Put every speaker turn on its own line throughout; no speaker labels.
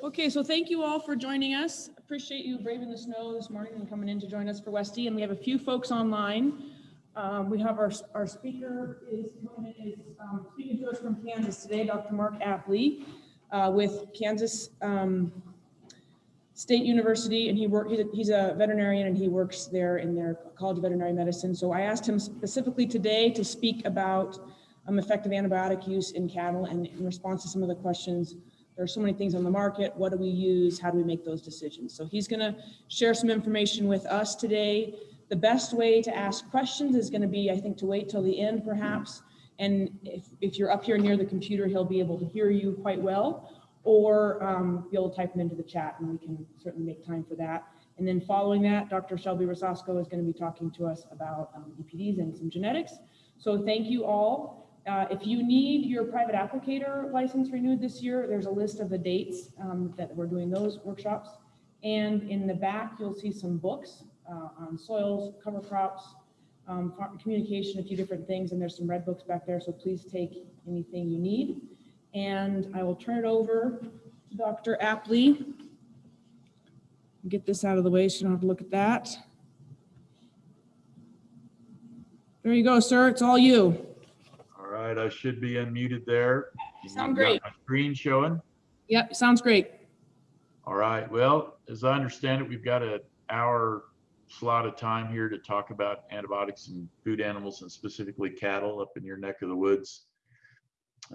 Okay, so thank you all for joining us. Appreciate you braving the snow this morning and coming in to join us for Westy. And we have a few folks online. Um, we have our, our speaker is, is um, speaking to us from Kansas today, Dr. Mark Apley, uh, with Kansas um, State University, and he work, he's a, he's a veterinarian and he works there in their College of Veterinary Medicine. So I asked him specifically today to speak about um, effective antibiotic use in cattle and in response to some of the questions there are so many things on the market. What do we use? How do we make those decisions? So he's going to share some information with us today. The best way to ask questions is going to be, I think, to wait till the end perhaps. And if, if you're up here near the computer, he'll be able to hear you quite well or um, be able to type them into the chat and we can certainly make time for that. And then following that, Dr. Shelby Rosasco is going to be talking to us about um, EPDs and some genetics. So thank you all. Uh, if you need your private applicator license renewed this year, there's a list of the dates um, that we're doing those workshops. And in the back, you'll see some books uh, on soils, cover crops, um, communication, a few different things, and there's some red books back there, so please take anything you need. And I will turn it over to Dr. Apley. Get this out of the way so you don't have to look at that. There you go, sir. It's all you
right, I should be unmuted there.
You sound great.
Screen showing.
Yep, sounds great.
All right, well, as I understand it, we've got an hour slot of time here to talk about antibiotics and food animals and specifically cattle up in your neck of the woods.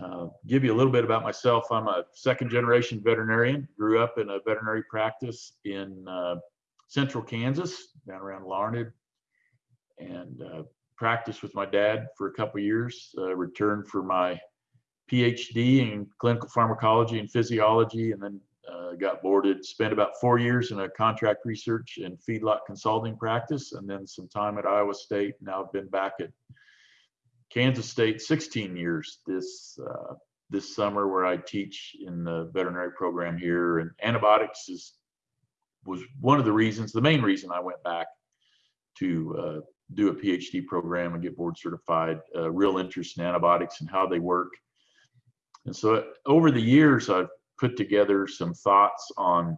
Uh, give you a little bit about myself. I'm a second generation veterinarian, grew up in a veterinary practice in uh, central Kansas, down around Larned, and uh, practiced with my dad for a couple years, uh, returned for my PhD in clinical pharmacology and physiology, and then uh, got boarded, spent about four years in a contract research and feedlot consulting practice, and then some time at Iowa State. Now I've been back at Kansas State 16 years this uh, this summer where I teach in the veterinary program here and antibiotics is was one of the reasons, the main reason I went back to uh, do a PhD program and get board certified, uh, real interest in antibiotics and how they work. And so over the years, I've put together some thoughts on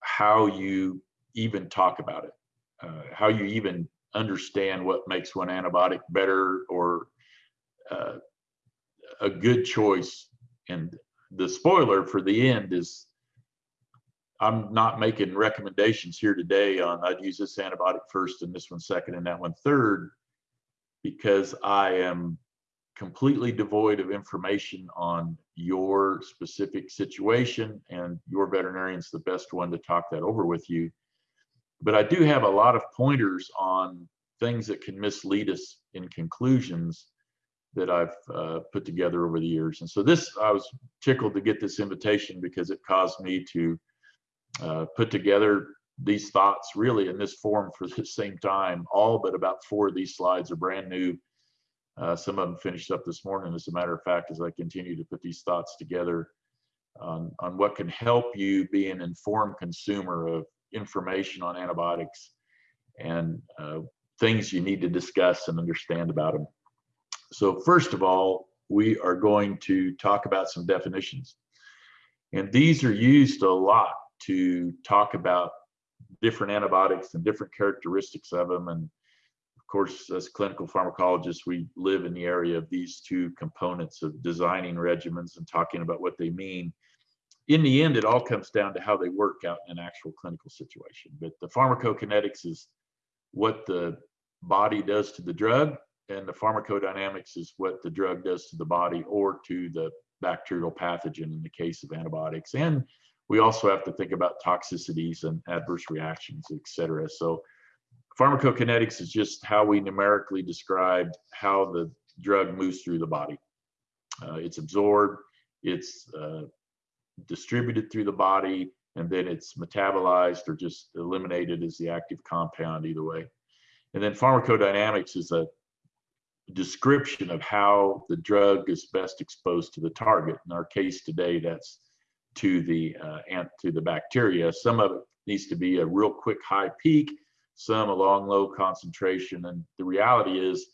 how you even talk about it, uh, how you even understand what makes one antibiotic better or uh, a good choice. And the spoiler for the end is I'm not making recommendations here today on I'd use this antibiotic first and this one second and that one third because I am completely devoid of information on your specific situation and your veterinarian's the best one to talk that over with you. But I do have a lot of pointers on things that can mislead us in conclusions that I've uh, put together over the years. And so this, I was tickled to get this invitation because it caused me to uh, put together these thoughts really in this form for the same time. All but about four of these slides are brand new. Uh, some of them finished up this morning, as a matter of fact, as I continue to put these thoughts together on, on what can help you be an informed consumer of information on antibiotics and uh, things you need to discuss and understand about them. So first of all, we are going to talk about some definitions. And these are used a lot to talk about different antibiotics and different characteristics of them. And of course, as clinical pharmacologists, we live in the area of these two components of designing regimens and talking about what they mean. In the end, it all comes down to how they work out in an actual clinical situation. But the pharmacokinetics is what the body does to the drug, and the pharmacodynamics is what the drug does to the body or to the bacterial pathogen in the case of antibiotics. And we also have to think about toxicities and adverse reactions, et cetera. So pharmacokinetics is just how we numerically describe how the drug moves through the body. Uh, it's absorbed, it's uh, distributed through the body, and then it's metabolized or just eliminated as the active compound either way. And then pharmacodynamics is a description of how the drug is best exposed to the target. In our case today, that's to the uh, ant to the bacteria. Some of it needs to be a real quick high peak, some a long low concentration. And the reality is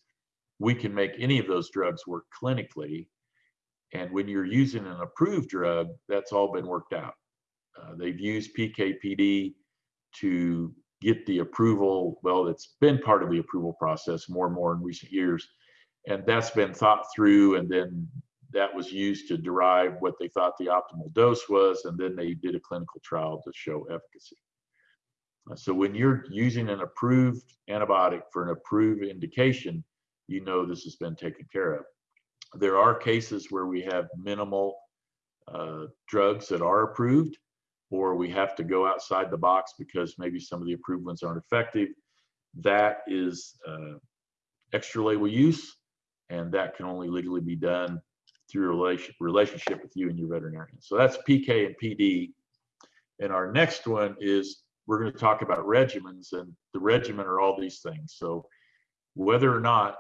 we can make any of those drugs work clinically. And when you're using an approved drug, that's all been worked out. uh, they've used PKPD to get the approval. Well, it's been part of the approval process more and more in recent years. And that's been thought through and then that was used to derive what they thought the optimal dose was. And then they did a clinical trial to show efficacy. Uh, So when you're using an approved antibiotic for an approved indication, you know this has been taken care of. There are cases where we have minimal uh, drugs that are approved, or we have to go outside the box because maybe some of the approved ones aren't effective. That is uh, extra label use, and that can only legally be done through a relation, relationship with you and your veterinarian. So that's PK and PD. And our next one is we're going to talk about regimens, and the regimen are all these things. So whether or not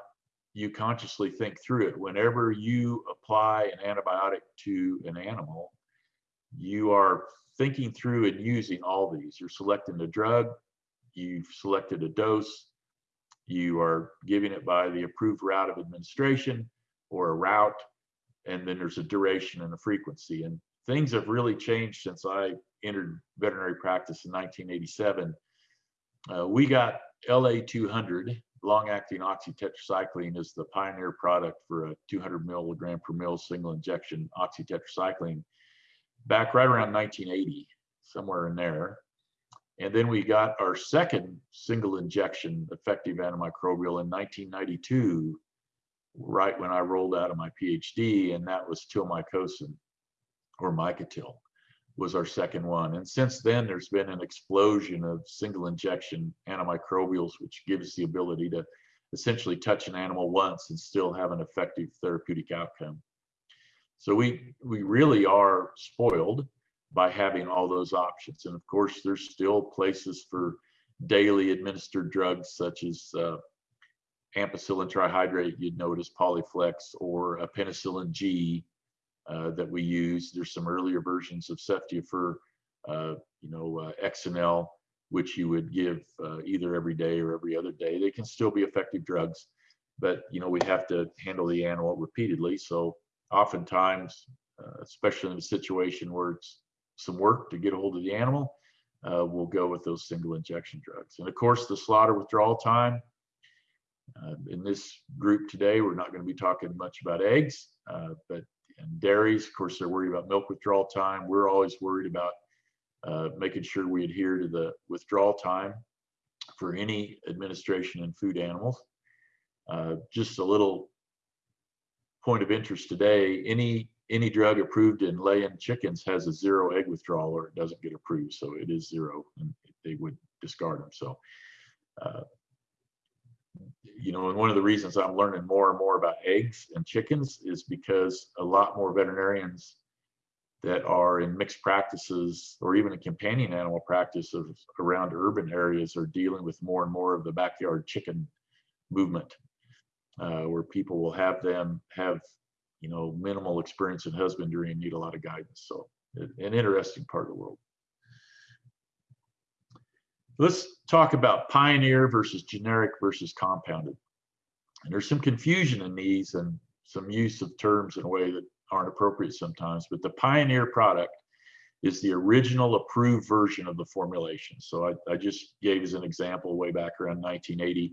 you consciously think through it, whenever you apply an antibiotic to an animal, you are thinking through and using all these. You're selecting the drug, you've selected a dose, you are giving it by the approved route of administration or a route, and then there's a duration and a frequency. And things have really changed since I entered veterinary practice in 1987. Uh, we got LA 200, long acting oxytetracycline, is the pioneer product for a 200 milligram per mil single injection oxytetracycline back right around 1980, somewhere in there. And then we got our second single injection effective antimicrobial in 1992, right when I rolled out of my PhD, and that was tilmycosin or Micotil was our second one. And since then, there's been an explosion of single injection antimicrobials, which gives the ability to essentially touch an animal once and still have an effective therapeutic outcome. So we we really are spoiled by having all those options. And of course, there's still places for daily administered drugs such as uh, ampicillin trihydrate, you'd notice Polyflex, or a penicillin G uh, that we use. There's some earlier versions of Ceftiofur, uh, you know, uh, Excenel, which you would give uh, either every day or every other day. They can still be effective drugs, but you know we have to handle the animal repeatedly. So oftentimes, uh, especially in a situation where it's some work to get a hold of the animal, uh, we'll go with those single injection drugs. And of course, the slaughter withdrawal time. Uh, in this group today, we're not going to be talking much about eggs, uh, but and dairies, of course, they're worried about milk withdrawal time. We're always worried about uh, making sure we adhere to the withdrawal time for any administration in food animals. Uh, just a little point of interest today, any any drug approved in laying chickens has a zero egg withdrawal or it doesn't get approved. So it is zero and they would discard them. So, uh, you know, and one of the reasons I'm learning more and more about eggs and chickens is because a lot more veterinarians that are in mixed practices or even a companion animal practice of around urban areas are dealing with more and more of the backyard chicken movement uh, where people will have them have you know, minimal experience in husbandry and need a lot of guidance. So an interesting part of the world. Let's talk about pioneer versus generic versus compounded. And there's some confusion in these and some use of terms in a way that aren't appropriate sometimes, but the pioneer product is the original approved version of the formulation. So I, I just gave as an example way back around 1980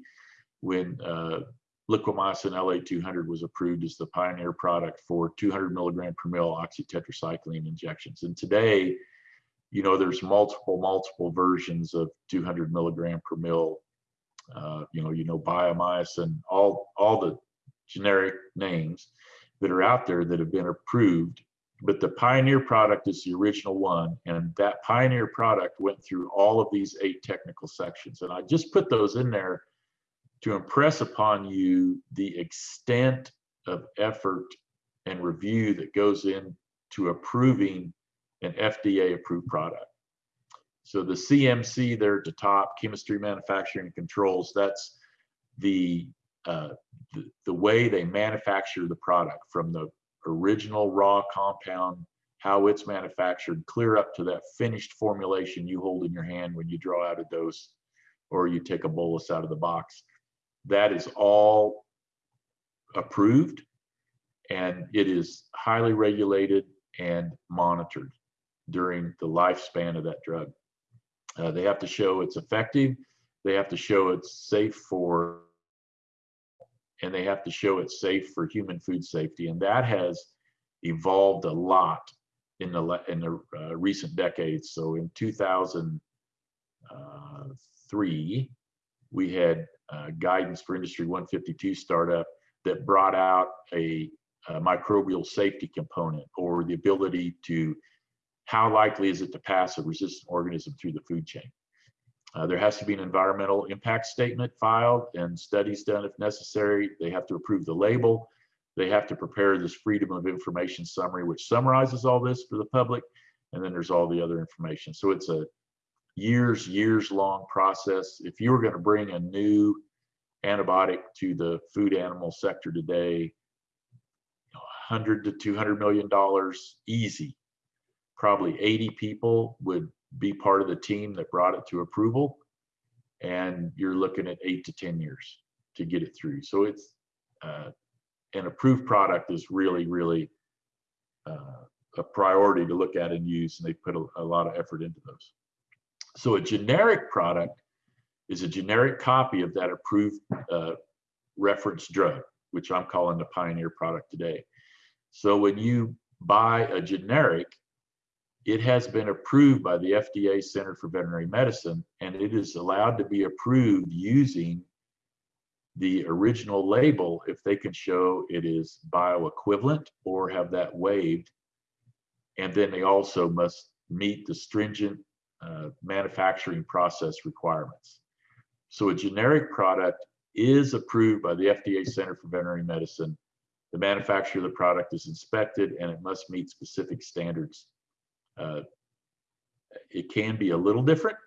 when uh, liquamycin LA200 was approved as the pioneer product for 200 milligram per mil oxytetracycline injections. And today, you know, there's multiple, multiple versions of 200 milligram per mil. Uh, you know, you know, biomycin, all, all the generic names that are out there that have been approved. But the pioneer product is the original one, and that pioneer product went through all of these eight technical sections. And I just put those in there to impress upon you the extent of effort and review that goes into approving an FDA approved product. So the CMC there at the top, chemistry, manufacturing, and controls, that's the, uh, the, the way they manufacture the product from the original raw compound, how it's manufactured, clear up to that finished formulation you hold in your hand when you draw out a dose or you take a bolus out of the box that is all approved and it is highly regulated and monitored. During the lifespan of that drug. Uh, they have to show it's effective. They have to show it's safe for, and they have to show it's safe for human food safety. And that has evolved a lot in the in the uh, recent decades. So in 2003, we had uh, guidance for Industry 152 startup that brought out a, a microbial safety component or the ability to how likely is it to pass a resistant organism through the food chain. Uh, there has to be an environmental impact statement filed and studies done if necessary. They have to approve the label. They have to prepare this freedom of information summary, which summarizes all this for the public. And then there's all the other information. So it's a years, years long process. If you were going to bring a new antibiotic to the food animal sector today, 100 to 200 million dollars easy. Probably 80 people would be part of the team that brought it to approval. And you're looking at eight to 10 years to get it through. So it's uh, an approved product is really, really uh, a priority to look at and use, and they put a, a lot of effort into those. So a generic product is a generic copy of that approved uh, reference drug, which I'm calling the Pioneer product today. So when you buy a generic, it has been approved by the FDA Center for Veterinary Medicine, and it is allowed to be approved using the original label if they can show it is bioequivalent or have that waived. And then they also must meet the stringent uh, manufacturing process requirements. So a generic product is approved by the FDA Center for Veterinary Medicine. The manufacturer of the product is inspected and it must meet specific standards. Uh, it can be a little different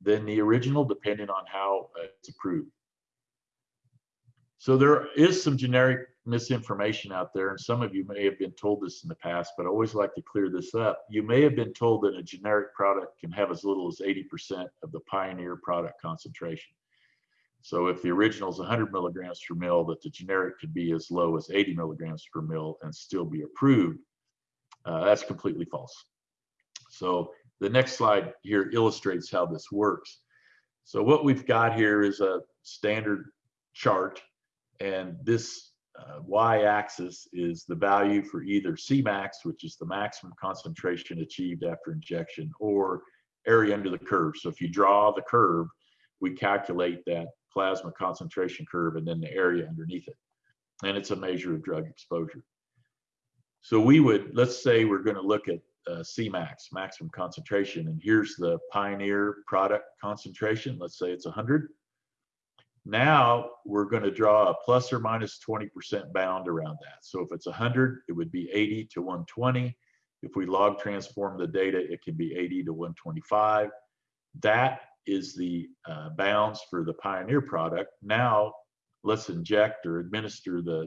than the original depending on how uh, it's approved. So there is some generic misinformation out there, and some of you may have been told this in the past, but I always like to clear this up. You may have been told that a generic product can have as little as 80% of the Pioneer product concentration. So if the original is 100 milligrams per mil, that the generic could be as low as 80 milligrams per mil and still be approved. Uh, that's completely false. So the next slide here illustrates how this works. So what we've got here is a standard chart and this uh, y-axis is the value for either Cmax, which is the maximum concentration achieved after injection, or area under the curve. So if you draw the curve, we calculate that plasma concentration curve and then the area underneath it. And it's a measure of drug exposure. So we would, let's say we're going to look at uh, Cmax, maximum concentration, and here's the Pioneer product concentration. Let's say it's 100. Now we're going to draw a plus or minus 20% bound around that. So if it's 100, it would be 80 to 120. If we log transform the data, it can be 80 to 125. That is the uh, bounds for the Pioneer product. Now let's inject or administer the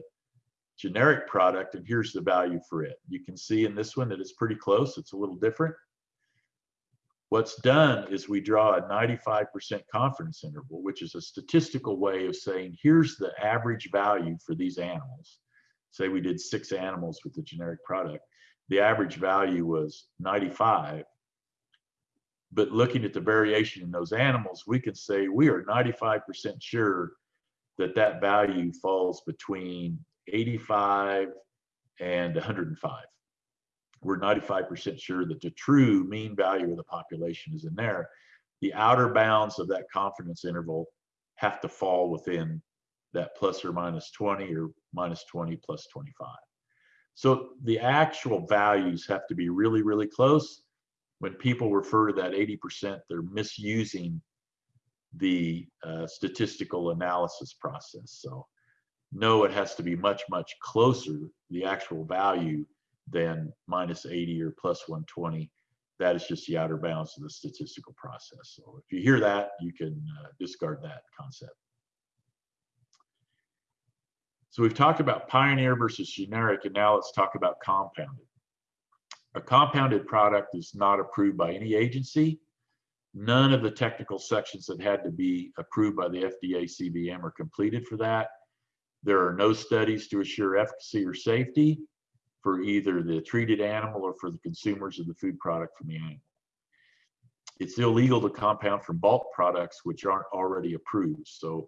generic product and here's the value for it. You can see in this one that it's pretty close. It's a little different. What's done is we draw a 95% confidence interval, which is a statistical way of saying, here's the average value for these animals. Say we did six animals with the generic product. The average value was 95. But looking at the variation in those animals, we can say we are 95% sure that that value falls between 85 and 105 we're 95% sure that the true mean value of the population is in there. The outer bounds of that confidence interval have to fall within that plus or minus 20 or minus 20 plus 25. So the actual values have to be really, really close. When people refer to that 80%, they're misusing the uh, statistical analysis process. So no, it has to be much, much closer, the actual value than minus 80 or plus 120. That is just the outer bounds of the statistical process. So if you hear that, you can uh, discard that concept. So we've talked about pioneer versus generic, and now let's talk about compounded. A compounded product is not approved by any agency. None of the technical sections that had to be approved by the FDA CVM are completed for that. There are no studies to assure efficacy or safety for either the treated animal or for the consumers of the food product from the animal. It's illegal to compound from bulk products which aren't already approved. So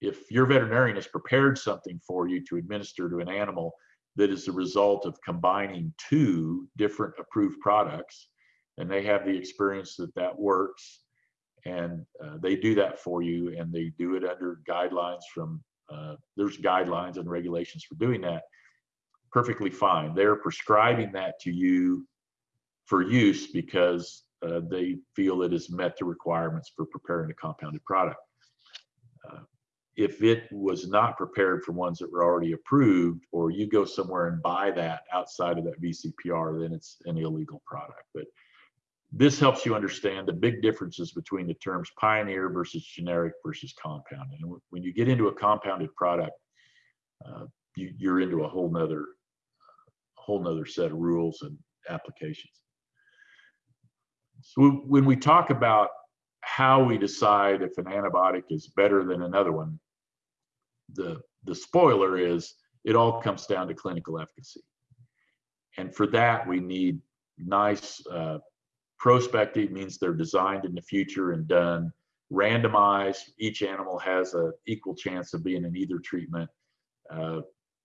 if your veterinarian has prepared something for you to administer to an animal that is the result of combining two different approved products, and they have the experience that that works, and uh, they do that for you, and they do it under guidelines from, uh, there's guidelines and regulations for doing that, perfectly fine. They're prescribing that to you for use because uh, they feel it has met the requirements for preparing a compounded product. Uh, if it was not prepared from ones that were already approved, or you go somewhere and buy that outside of that VCPR, then it's an illegal product. But this helps you understand the big differences between the terms pioneer versus generic versus compounded. And when you get into a compounded product, uh, you, are into a whole nother, whole nother set of rules and applications. So when we talk about how we decide if an antibiotic is better than another one, the, the spoiler is it all comes down to clinical efficacy. And for that, we need nice uh, prospective means they're designed in the future and done randomized. Each animal has an equal chance of being in either treatment. Uh,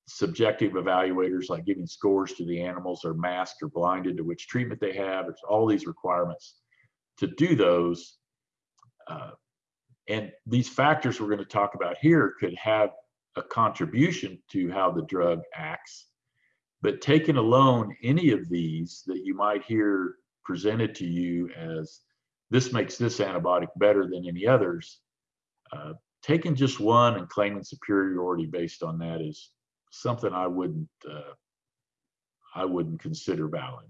subjective evaluators like giving scores to the animals are masked or blinded to which treatment they have. There's all these requirements to do those. Uh, and these factors we're going to talk about here could have a contribution to how the drug acts. But taken alone, any of these that you might hear presented to you as this makes this antibiotic better than any others, uh, taking just one and claiming superiority based on that is something I wouldn't uh, I wouldn't consider valid.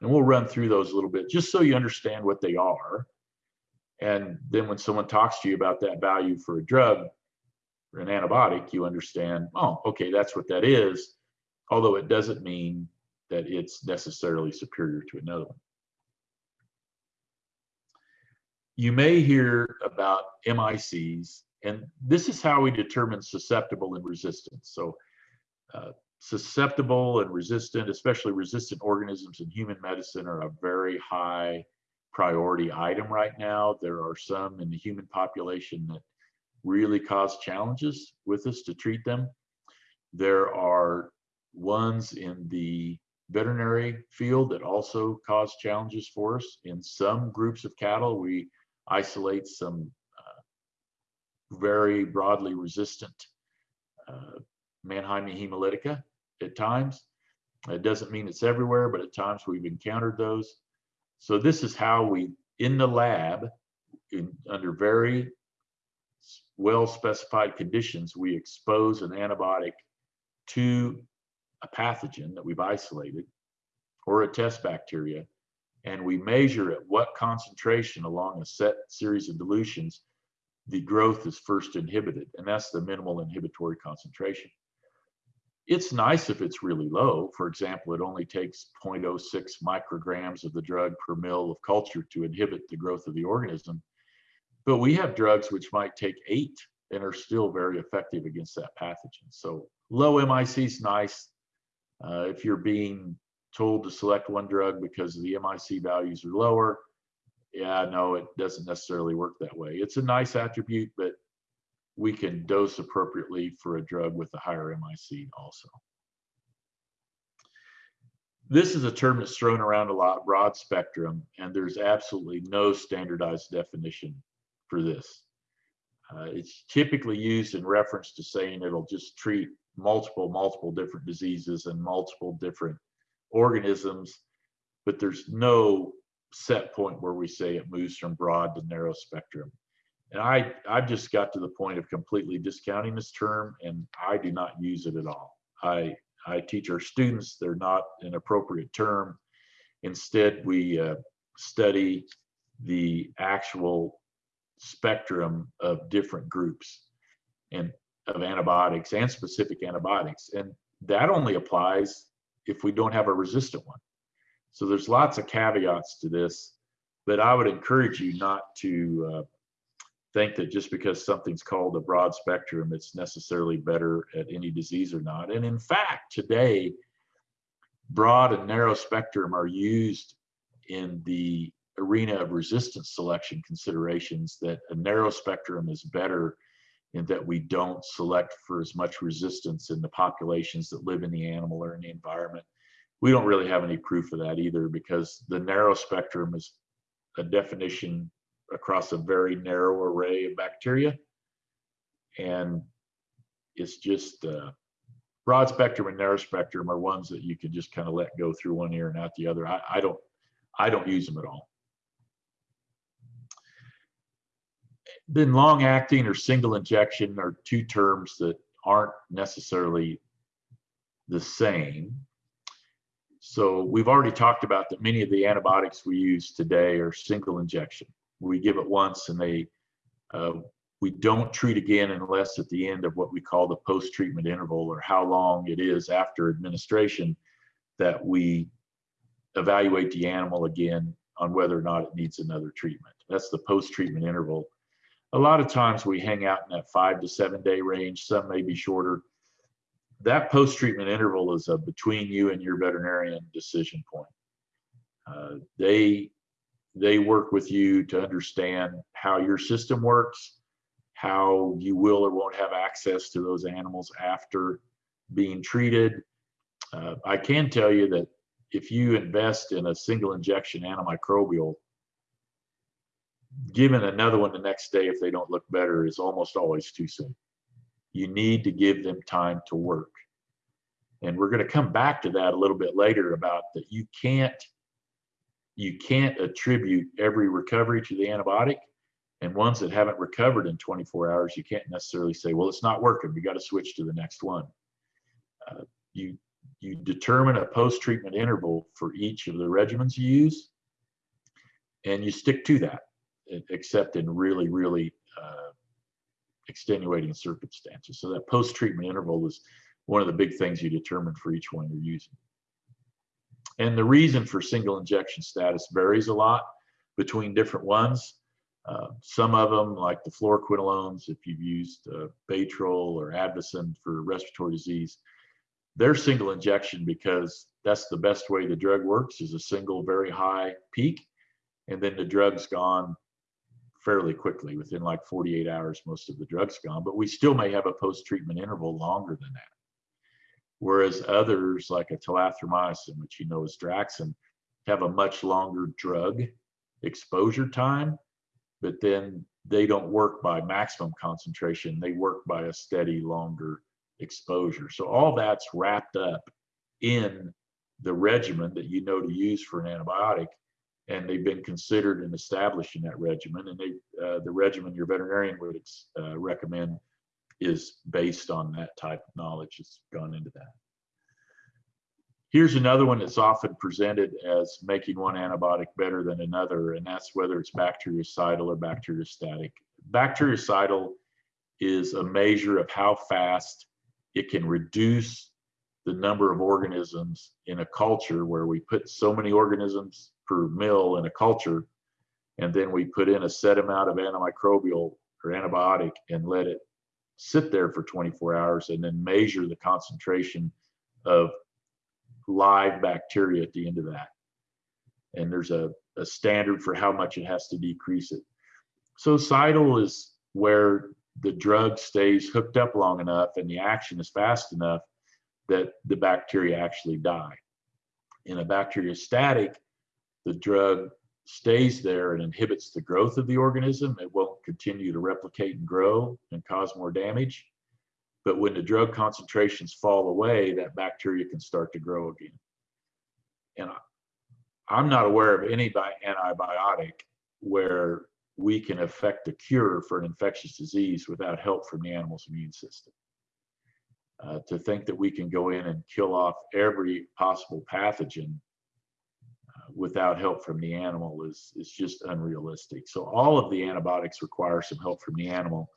And we'll run through those a little bit just so you understand what they are and then when someone talks to you about that value for a drug or an antibiotic, you understand, oh, okay, that's what that is. Although it doesn't mean that it's necessarily superior to another one. You may hear about MICs, and this is how we determine susceptible and resistant. So uh, susceptible and resistant, especially resistant organisms in human medicine are a very high priority item right now. There are some in the human population that really cause challenges with us to treat them. There are ones in the veterinary field that also cause challenges for us. In some groups of cattle, we isolate some uh, very broadly resistant uh, Mannheimia hemolytica at times. It doesn't mean it's everywhere, but at times we've encountered those. So this is how we, in the lab, in, under very well specified conditions, we expose an antibiotic to a pathogen that we've isolated or a test bacteria, and we measure at what concentration along a set series of dilutions the growth is first inhibited, and that's the minimal inhibitory concentration. It's nice if it's really low. For example, it only takes 0.06 micrograms of the drug per mil of culture to inhibit the growth of the organism. But we have drugs which might take eight and are still very effective against that pathogen. So low MIC is nice. Uh, if you're being told to select one drug because the MIC values are lower, yeah, no, it doesn't necessarily work that way. It's a nice attribute, but we can dose appropriately for a drug with a higher MIC also. This is a term that's thrown around a lot, broad spectrum, and there's absolutely no standardized definition for this. Uh, it's typically used in reference to saying it'll just treat multiple, multiple different diseases and multiple different organisms, but there's no set point where we say it moves from broad to narrow spectrum. And I, I've just got to the point of completely discounting this term and I do not use it at all. I, I teach our students they're not an appropriate term. Instead, we uh, study the actual spectrum of different groups and of antibiotics and specific antibiotics. And that only applies if we don't have a resistant one. So there's lots of caveats to this, but I would encourage you not to uh, think that just because something's called a broad spectrum, it's necessarily better at any disease or not. And in fact, today, broad and narrow spectrum are used in the arena of resistance selection considerations that a narrow spectrum is better in that we don't select for as much resistance in the populations that live in the animal or in the environment. We don't really have any proof of that either because the narrow spectrum is a definition across a very narrow array of bacteria. And it's just uh, broad spectrum and narrow spectrum are ones that you can just kind of let go through one ear and out the other. I, I don't, I don't use them at all. Then long acting or single injection are two terms that aren't necessarily the same. So we've already talked about that many of the antibiotics we use today are single injection. We give it once and they, uh, we don't treat again unless at the end of what we call the post-treatment interval or how long it is after administration that we evaluate the animal again on whether or not it needs another treatment. That's the post-treatment interval. A lot of times we hang out in that five to seven day range, some may be shorter. That post-treatment interval is a between you and your veterinarian decision point. Uh, they, they work with you to understand how your system works, how you will or won't have access to those animals after being treated. Uh, I can tell you that if you invest in a single injection antimicrobial, giving another one the next day if they don't look better is almost always too soon. You need to give them time to work. And we're going to come back to that a little bit later about that you can't you can't attribute every recovery to the antibiotic and ones that haven't recovered in 24 hours you can't necessarily say well it's not working we got to switch to the next one uh, you you determine a post-treatment interval for each of the regimens you use and you stick to that except in really really uh, extenuating circumstances. So that post-treatment interval is one of the big things you determine for each one you're using. And the reason for single injection status varies a lot between different ones. Uh, some of them, like the fluoroquinolones, if you've used uh, or Advocin for respiratory disease, they're single injection because that's the best way the drug works is a single very high peak, and then the drug's gone fairly quickly. Within like 48 hours, most of the drug's gone, but we still may have a post-treatment interval longer than that. Whereas others, like a tulathromycin, which you know is Draxxin have a much longer drug exposure time but then they don't work by maximum concentration. They work by a steady, longer exposure. So all that's wrapped up in the regimen that you know to use for an antibiotic, and they've been considered and established in that regimen. And they, uh, the regimen your veterinarian would uh, recommend is based on that type of knowledge that's gone into that. Here's another one that's often presented as making one antibiotic better than another, and that's whether it's bactericidal or bacteriostatic. Bactericidal is a measure of how fast it can reduce the number of organisms in a culture where we put so many organisms per mill in a culture, and then we put in a set amount of antimicrobial or antibiotic and let it sit there for 24 hours and then measure the concentration of live bacteria at the end of that. And there's a, a standard for how much it has to decrease it. So cidal is where the drug stays hooked up long enough and the action is fast enough that the bacteria actually die. In a bacteriostatic, the drug stays there and inhibits the growth of the organism. It won't continue to replicate and grow and cause more damage. But when the drug concentrations fall away, that bacteria can start to grow again. And I'm not aware of any antibiotic where we can affect a cure for an infectious disease without help from the animal's immune system. Uh, to think that we can go in and kill off every possible pathogen without help from the animal is, is just unrealistic. So all of the antibiotics require some help from the animal.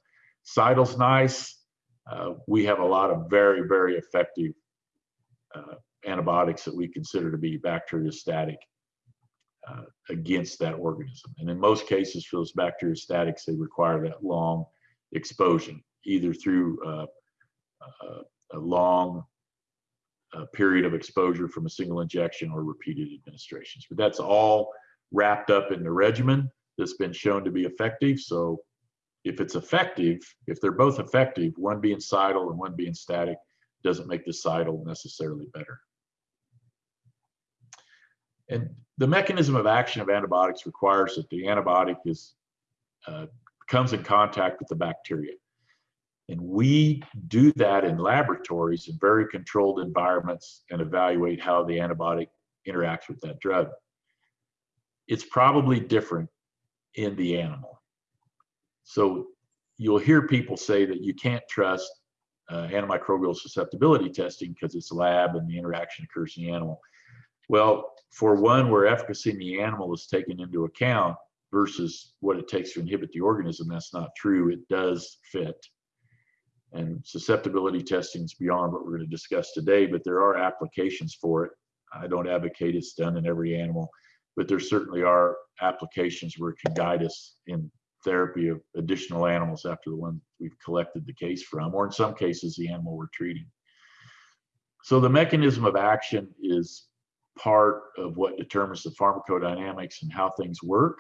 Cidal's nice uh, we have a lot of very, very effective uh, antibiotics that we consider to be bacteriostatic uh, against that organism. And in most cases for those bacteriostatics, they require that long exposure, either through uh, uh, a long uh, period of exposure from a single injection or repeated administrations. But that's all wrapped up in the regimen that's been shown to be effective. So if it's effective, if they're both effective, one being cidal and one being static, doesn't make the cidal necessarily better. And the mechanism of action of antibiotics requires that the antibiotic is uh, comes in contact with the bacteria. And we do that in laboratories in very controlled environments and evaluate how the antibiotic interacts with that drug. It's probably different in the animal. So you'll hear people say that you can't trust uh, antimicrobial susceptibility testing because it's lab and the interaction occurs in the animal. Well, for one where efficacy in the animal is taken into account versus what it takes to inhibit the organism, that's not true. It does fit. And susceptibility testing is beyond what we're going to discuss today, but there are applications for it. I don't advocate it's done in every animal, but there certainly are applications where it can guide us in therapy of additional animals after the one we've collected the case from, or in some cases, the animal we're treating. So the mechanism of action is part of what determines the pharmacodynamics and how things work.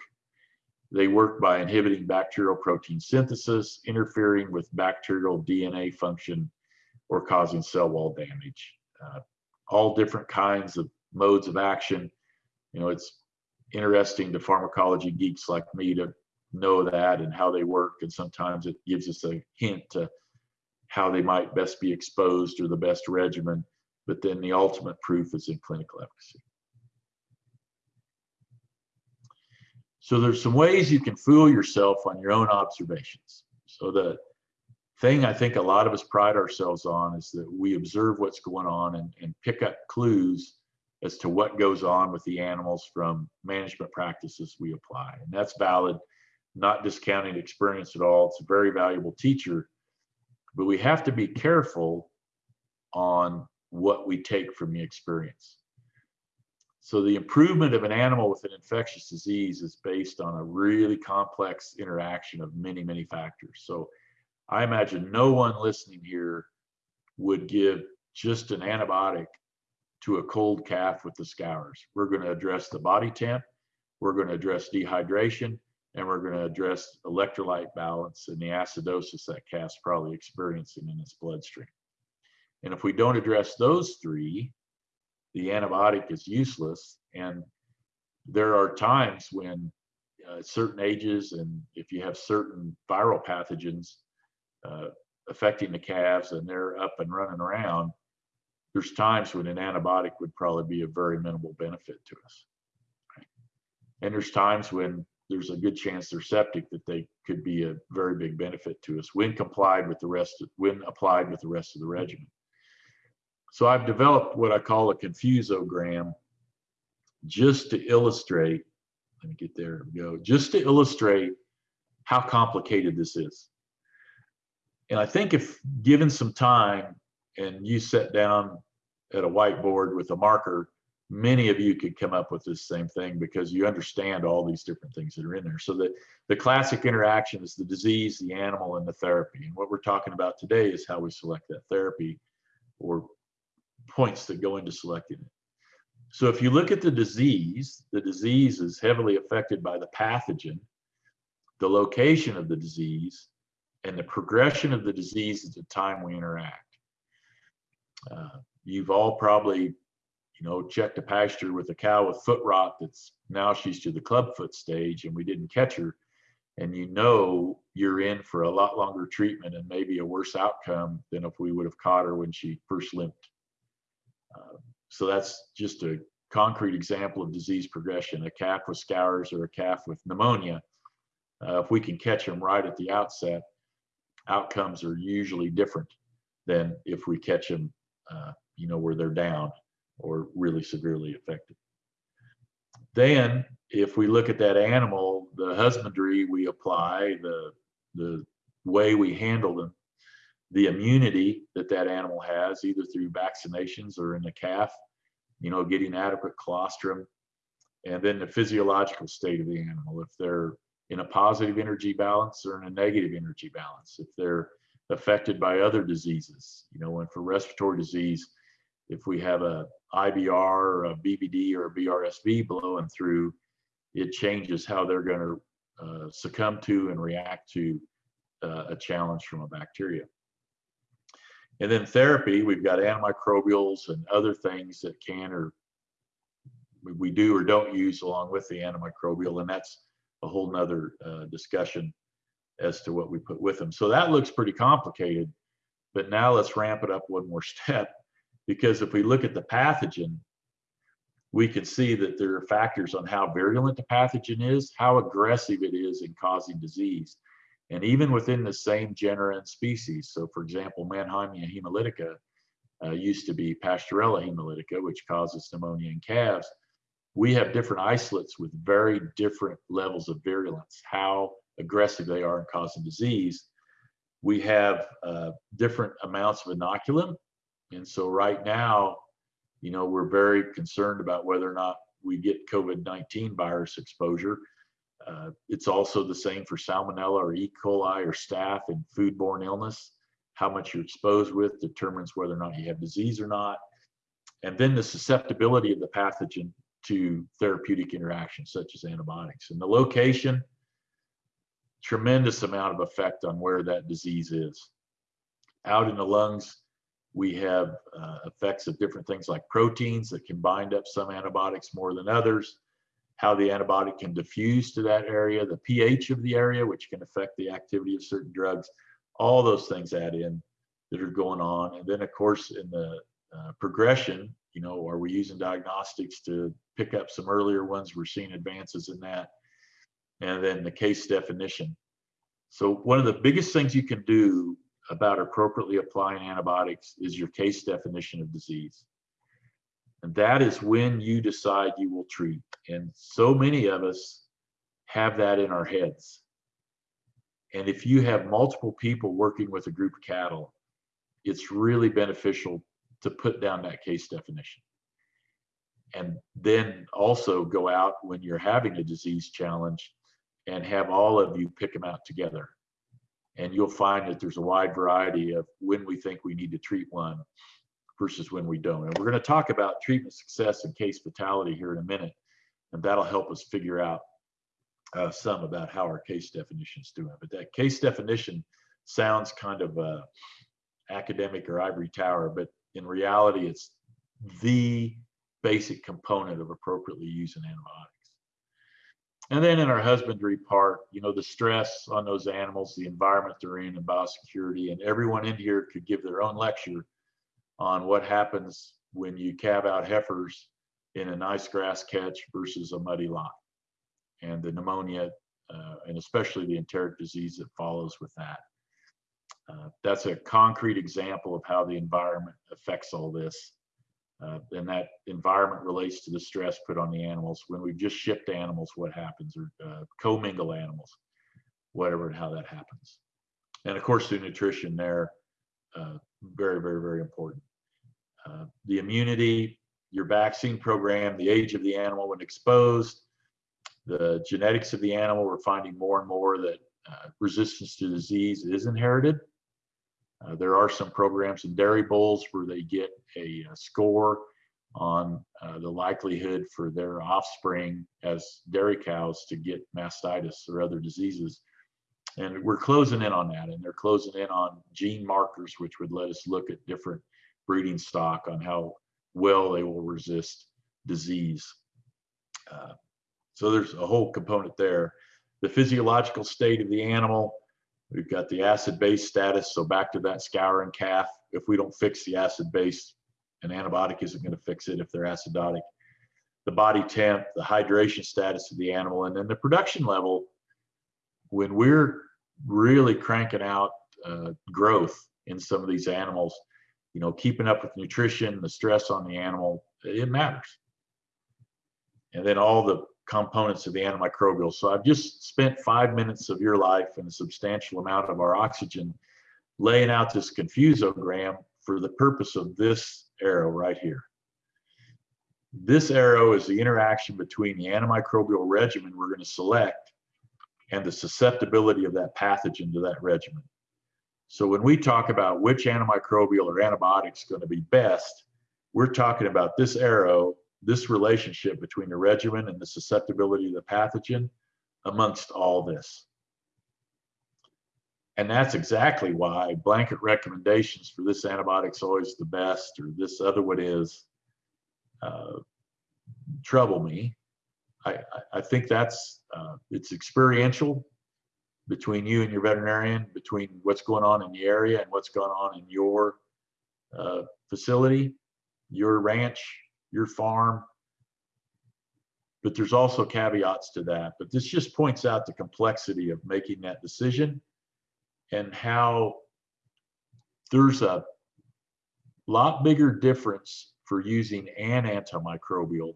They work by inhibiting bacterial protein synthesis, interfering with bacterial DNA function, or causing cell wall damage. Uh, all different kinds of modes of action. You know, it's interesting to pharmacology geeks like me to know that and how they work. And sometimes it gives us a hint to how they might best be exposed or the best regimen. But then the ultimate proof is in clinical efficacy. So there's some ways you can fool yourself on your own observations. So the thing I think a lot of us pride ourselves on is that we observe what's going on and, and pick up clues as to what goes on with the animals from management practices we apply. And that's valid not discounting experience at all. It's a very valuable teacher, but we have to be careful on what we take from the experience. So the improvement of an animal with an infectious disease is based on a really complex interaction of many, many factors. So I imagine no one listening here would give just an antibiotic to a cold calf with the scours. We're going to address the body temp, we're going to address dehydration, and we're going to address electrolyte balance and the acidosis that calf's probably experiencing in its bloodstream. And if we don't address those three, the antibiotic is useless. And there are times when uh, certain ages and if you have certain viral pathogens uh, affecting the calves and they're up and running around, there's times when an antibiotic would probably be a very minimal benefit to us. And there's times when there's a good chance they're septic that they could be a very big benefit to us when complied with the rest of, when applied with the rest of the regimen. So I've developed what I call a confusogram just to illustrate, let me get there we go, just to illustrate how complicated this is. And I think if given some time and you sat down at a whiteboard with a marker many of you could come up with this same thing because you understand all these different things that are in there. So the, the classic interaction is the disease, the animal, and the therapy. And what we're talking about today is how we select that therapy or points that go into selecting it. So if you look at the disease, the disease is heavily affected by the pathogen, the location of the disease, and the progression of the disease at the time we interact. Uh, you've all probably you know, checked a pasture with a cow with foot rot that's now she's to the clubfoot stage and we didn't catch her. And you know you're in for a lot longer treatment and maybe a worse outcome than if we would have caught her when she first limped. So that's just a concrete example of disease progression. A calf with scours or a calf with pneumonia, uh, if we can catch them right at the outset, outcomes are usually different than if we catch them, uh, you know, where they're down or really severely affected. Then, if we look at that animal, the husbandry we apply, the, the way we handle them, the immunity that that animal has, either through vaccinations or in the calf, you know, getting adequate colostrum, and then the physiological state of the animal, if they're in a positive energy balance or in a negative energy balance, if they're affected by other diseases, you know, and for respiratory disease, if we have a IBR or a BVD or a BRSV blowing through, it changes how they're going to uh, succumb to and react to uh, a challenge from a bacteria. And then therapy, we've got antimicrobials and other things that can or we do or don't use along with the antimicrobial, and that's a whole nother uh, discussion as to what we put with them. So that looks pretty complicated, but now let's ramp it up one more step, because if we look at the pathogen, we can see that there are factors on how virulent the pathogen is, how aggressive it is in causing disease. And even within the same genera and species. So for example, Mannheimia hemolytica uh, used to be Pasteurella hemolytica, which causes pneumonia in calves. We have different isolates with very different levels of virulence, how aggressive they are in causing disease. We have uh, different amounts of inoculum. And so right now, you know, we're very concerned about whether or not we get COVID-19 virus exposure. Uh, it's also the same for salmonella or E. coli or staph and foodborne illness. How much you're exposed with determines whether or not you have disease or not. And then the susceptibility of the pathogen to therapeutic interactions such as antibiotics. And the location, tremendous amount of effect on where that disease is. Out in the lungs, we have uh, effects of different things like proteins that can bind up some antibiotics more than others, how the antibiotic can diffuse to that area, the pH of the area, which can affect the activity of certain drugs. All those things add in that are going on. And then, of course, in the uh, progression, you know, are we using diagnostics to pick up some earlier ones? We're seeing advances in that. And then the case definition. So one of the biggest things you can do about appropriately applying antibiotics is your case definition of disease. And that is when you decide you will treat. And so many of us have that in our heads. And if you have multiple people working with a group of cattle, it's really beneficial to put down that case definition. And then also go out when you're having a disease challenge and have all of you pick them out together. And you'll find that there's a wide variety of when we think we need to treat one versus when we don't. And we're going to talk about treatment success and case fatality here in a minute. And that'll help us figure out uh, some about how our case definition is doing. But that case definition sounds kind of uh, academic or ivory tower, but in reality, it's the basic component of appropriately using antibiotics. And then in our husbandry part, you know, the stress on those animals, the environment they're in, and biosecurity, and everyone in here could give their own lecture on what happens when you calve out heifers in a nice grass catch versus a muddy lot, and the pneumonia, uh, and especially the enteric disease that follows with that. Uh, that's a concrete example of how the environment affects all this. Uh, and that environment relates to the stress put on the animals. When we've just shipped animals, what happens, or uh, commingle animals, whatever and how that happens. And of course, the nutrition there, very, very, very important. Uh, the immunity, your vaccine program, the age of the animal when exposed, the genetics of the animal, we're finding more and more that uh, resistance to disease is inherited. Uh, there are some programs in dairy bulls where they get a, a score on uh, the likelihood for their offspring as dairy cows to get mastitis or other diseases. And we're closing in on that, and they're closing in on gene markers, which would let us look at different breeding stock on how well they will resist disease. Uh, so there's a whole component there. The physiological state of the animal, We've got the acid base status. So back to that scouring calf. If we don't fix the acid base, an antibiotic isn't going to fix it if they're acidotic. The body temp, the hydration status of the animal, and then the production level. When we're really cranking out uh, growth in some of these animals, you know, keeping up with nutrition, the stress on the animal, it matters. And then all the components of the antimicrobial. So I've just spent five minutes of your life and a substantial amount of our oxygen laying out this confusogram for the purpose of this arrow right here. This arrow is the interaction between the antimicrobial regimen we're going to select and the susceptibility of that pathogen to that regimen. So when we talk about which antimicrobial or antibiotic is going to be best, We're talking about this arrow, this relationship between the regimen and the susceptibility of the pathogen amongst all this. And that's exactly why blanket recommendations for this antibiotic's always the best or this other one is uh, trouble me. I, I, I think that's uh, it's experiential between you and your veterinarian, between what's going on in the area and what's going on in your uh, facility, your ranch, your farm. But there's also caveats to that. But this just points out the complexity of making that decision and how there's a lot bigger difference for using an antimicrobial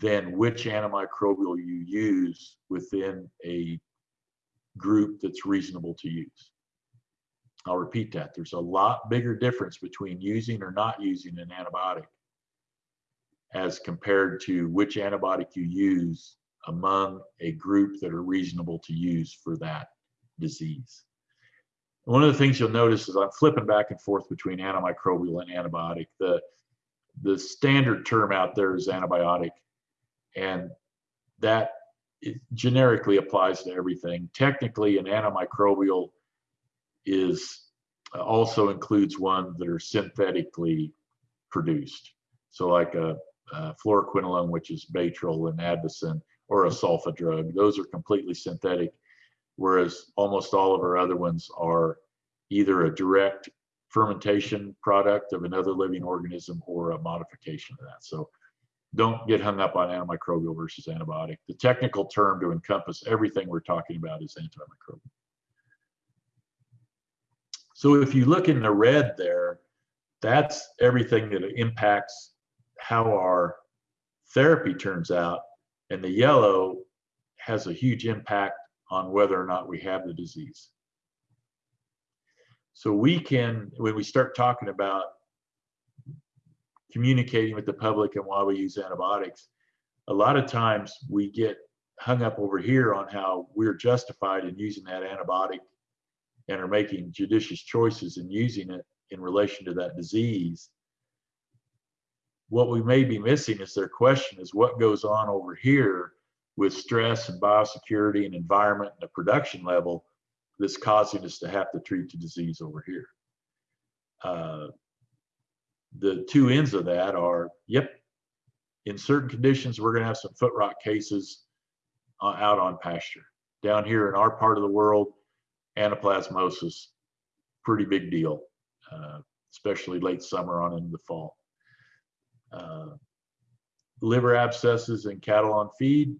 than which antimicrobial you use within a group that's reasonable to use. I'll repeat that. There's a lot bigger difference between using or not using an antibiotic as compared to which antibiotic you use among a group that are reasonable to use for that disease. One of the things you'll notice is I'm flipping back and forth between antimicrobial and antibiotic. The, the standard term out there is antibiotic, and that generically applies to everything. Technically, an antimicrobial is uh, also includes ones that are synthetically produced. So like a, a fluoroquinolone, which is Baytril and Advocin, or a sulfa drug. Those are completely synthetic whereas almost all of our other ones are either a direct fermentation product of another living organism or a modification of that. So don't get hung up on antimicrobial versus antibiotic. The technical term to encompass everything we're talking about is antimicrobial. So if you look in the red there, that's everything that impacts how our therapy turns out. And the yellow has a huge impact on whether or not we have the disease. So we can, when we start talking about communicating with the public and why we use antibiotics, a lot of times we get hung up over here on how we're justified in using that antibiotic and are making judicious choices in using it in relation to that disease. What we may be missing is their question is what goes on over here with stress and biosecurity and environment and the production level that's causing us to have to treat the disease over here. Uh, the two ends of that are, yep, in certain conditions, we're going to have some foot rot cases uh, out on pasture. Down here in our part of the world, anaplasmosis, pretty big deal, uh, especially late summer on into the fall. Uh, liver abscesses in cattle on feed,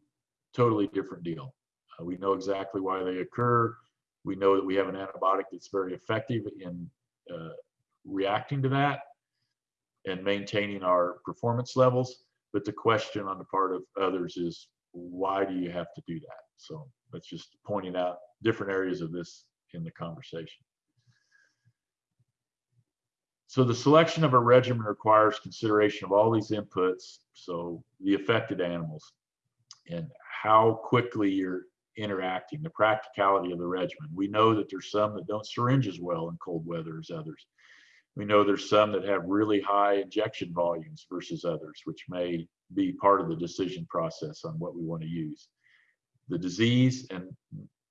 totally different deal. Uh, we know exactly why they occur. We know that we have an antibiotic that's very effective in uh, reacting to that and maintaining our performance levels. But the question on the part of others is, why do you have to do that? So that's just pointing out different areas of this in the conversation. So the selection of a regimen requires consideration of all these inputs. So the affected animals and how quickly you're interacting, the practicality of the regimen. We know that there's some that don't syringe as well in cold weather as others. We know there's some that have really high injection volumes versus others, which may be part of the decision process on what we want to use. The disease, and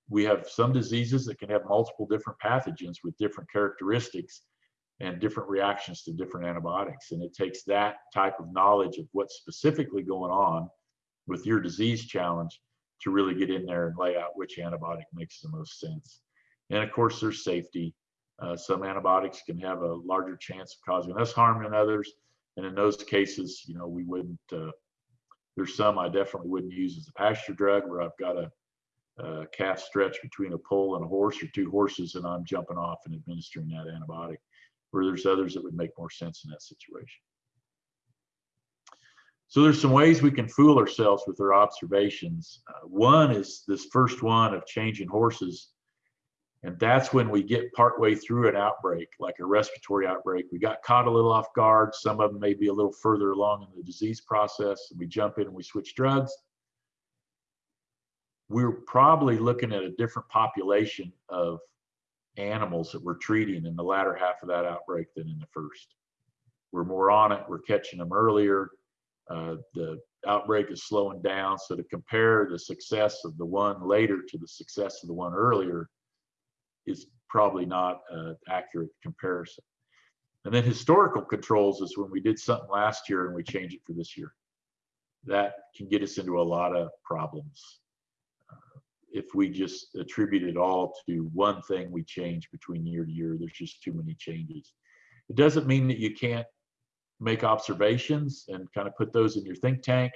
we have some diseases that can have multiple different pathogens with different characteristics and different reactions to different antibiotics. And it takes that type of knowledge of what's specifically going on with your disease challenge to really get in there and lay out which antibiotic makes the most sense. And of course, there's safety. Uh, some antibiotics can have a larger chance of causing less harm than others. And in those cases, you know, we wouldn't, uh, there's some I definitely wouldn't use as a pasture drug where I've got a, a calf stretch between a pole and a horse or two horses and I'm jumping off and administering that antibiotic, where there's others that would make more sense in that situation. So there's some ways we can fool ourselves with our observations. Uh, one is this first one of changing horses. And that's when we get partway through an outbreak, like a respiratory outbreak. We got caught a little off guard. Some of them may be a little further along in the disease process. We jump in and we switch drugs. We're probably looking at a different population of animals that we're treating in the latter half of that outbreak than in the first we're more on it, we're catching them earlier. Uh, the outbreak is slowing down. So to compare the success of the one later to the success of the one earlier is probably not an accurate comparison. And then historical controls is when we did something last year and we change it for this year. That can get us into a lot of problems. Uh, if we just attribute it all to one thing we change between year to year, there's just too many changes. It doesn't mean that you can't make observations and kind of put those in your think tank,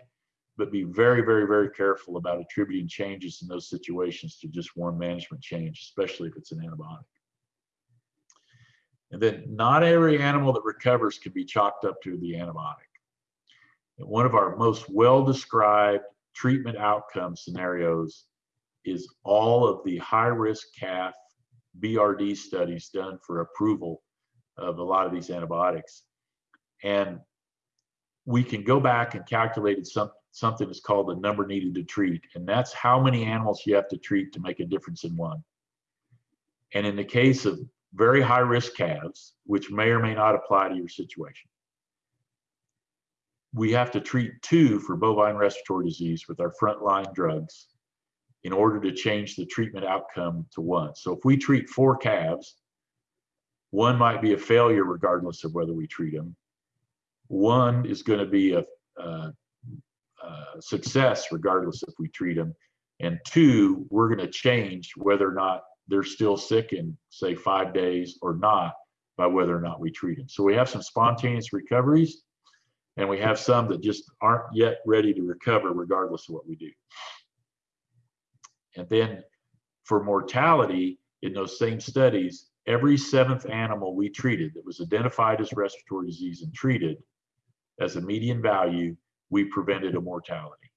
but be very, very, very careful about attributing changes in those situations to just one management change, especially if it's an antibiotic. And then not every animal that recovers can be chalked up to the antibiotic. And one of our most well-described treatment outcome scenarios is all of the high-risk calf BRD studies done for approval of a lot of these antibiotics. And we can go back and calculate some, something that's called the number needed to treat. And that's how many animals you have to treat to make a difference in one. And in the case of very high risk calves, which may or may not apply to your situation, we have to treat two for bovine respiratory disease with our frontline drugs in order to change the treatment outcome to one. So if we treat four calves, one might be a failure regardless of whether we treat them. One is going to be a, a, a success regardless if we treat them. And two, we're going to change whether or not they're still sick in say five days or not by whether or not we treat them. So we have some spontaneous recoveries and we have some that just aren't yet ready to recover regardless of what we do. And then for mortality in those same studies, every seventh animal we treated that was identified as respiratory disease and treated as a median value, we prevented a mortality.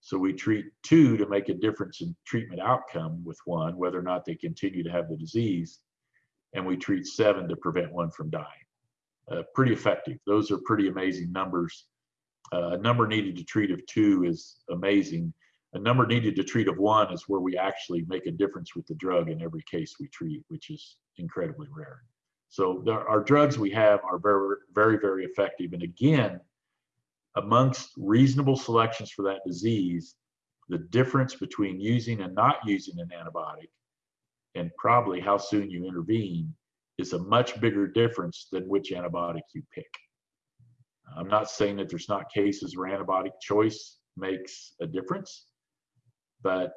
So we treat two to make a difference in treatment outcome with one, whether or not they continue to have the disease, and we treat seven to prevent one from dying. Uh, pretty effective. Those are pretty amazing numbers. Uh, a number needed to treat of two is amazing. A number needed to treat of one is where we actually make a difference with the drug in every case we treat, which is incredibly rare. So there, our drugs we have are very, very, very effective. And again, amongst reasonable selections for that disease, the difference between using and not using an antibiotic and probably how soon you intervene is a much bigger difference than which antibiotic you pick. I'm not saying that there's not cases where antibiotic choice makes a difference, but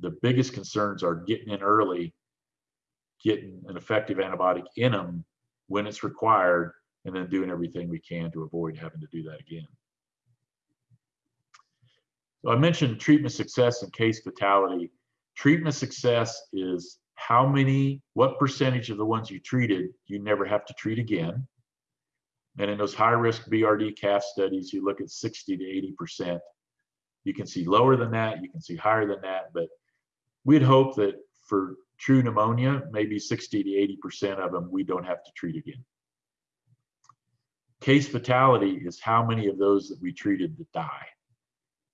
the biggest concerns are getting in early, getting an effective antibiotic in them when it's required, and then doing everything we can to avoid having to do that again. So I mentioned treatment success and case fatality. Treatment success is how many, what percentage of the ones you treated you never have to treat again. And in those high risk BRD calf studies, you look at 60 to 80%. You can see lower than that, you can see higher than that, but we'd hope that for true pneumonia, maybe 60 to 80% of them we don't have to treat again. Case fatality is how many of those that we treated that die.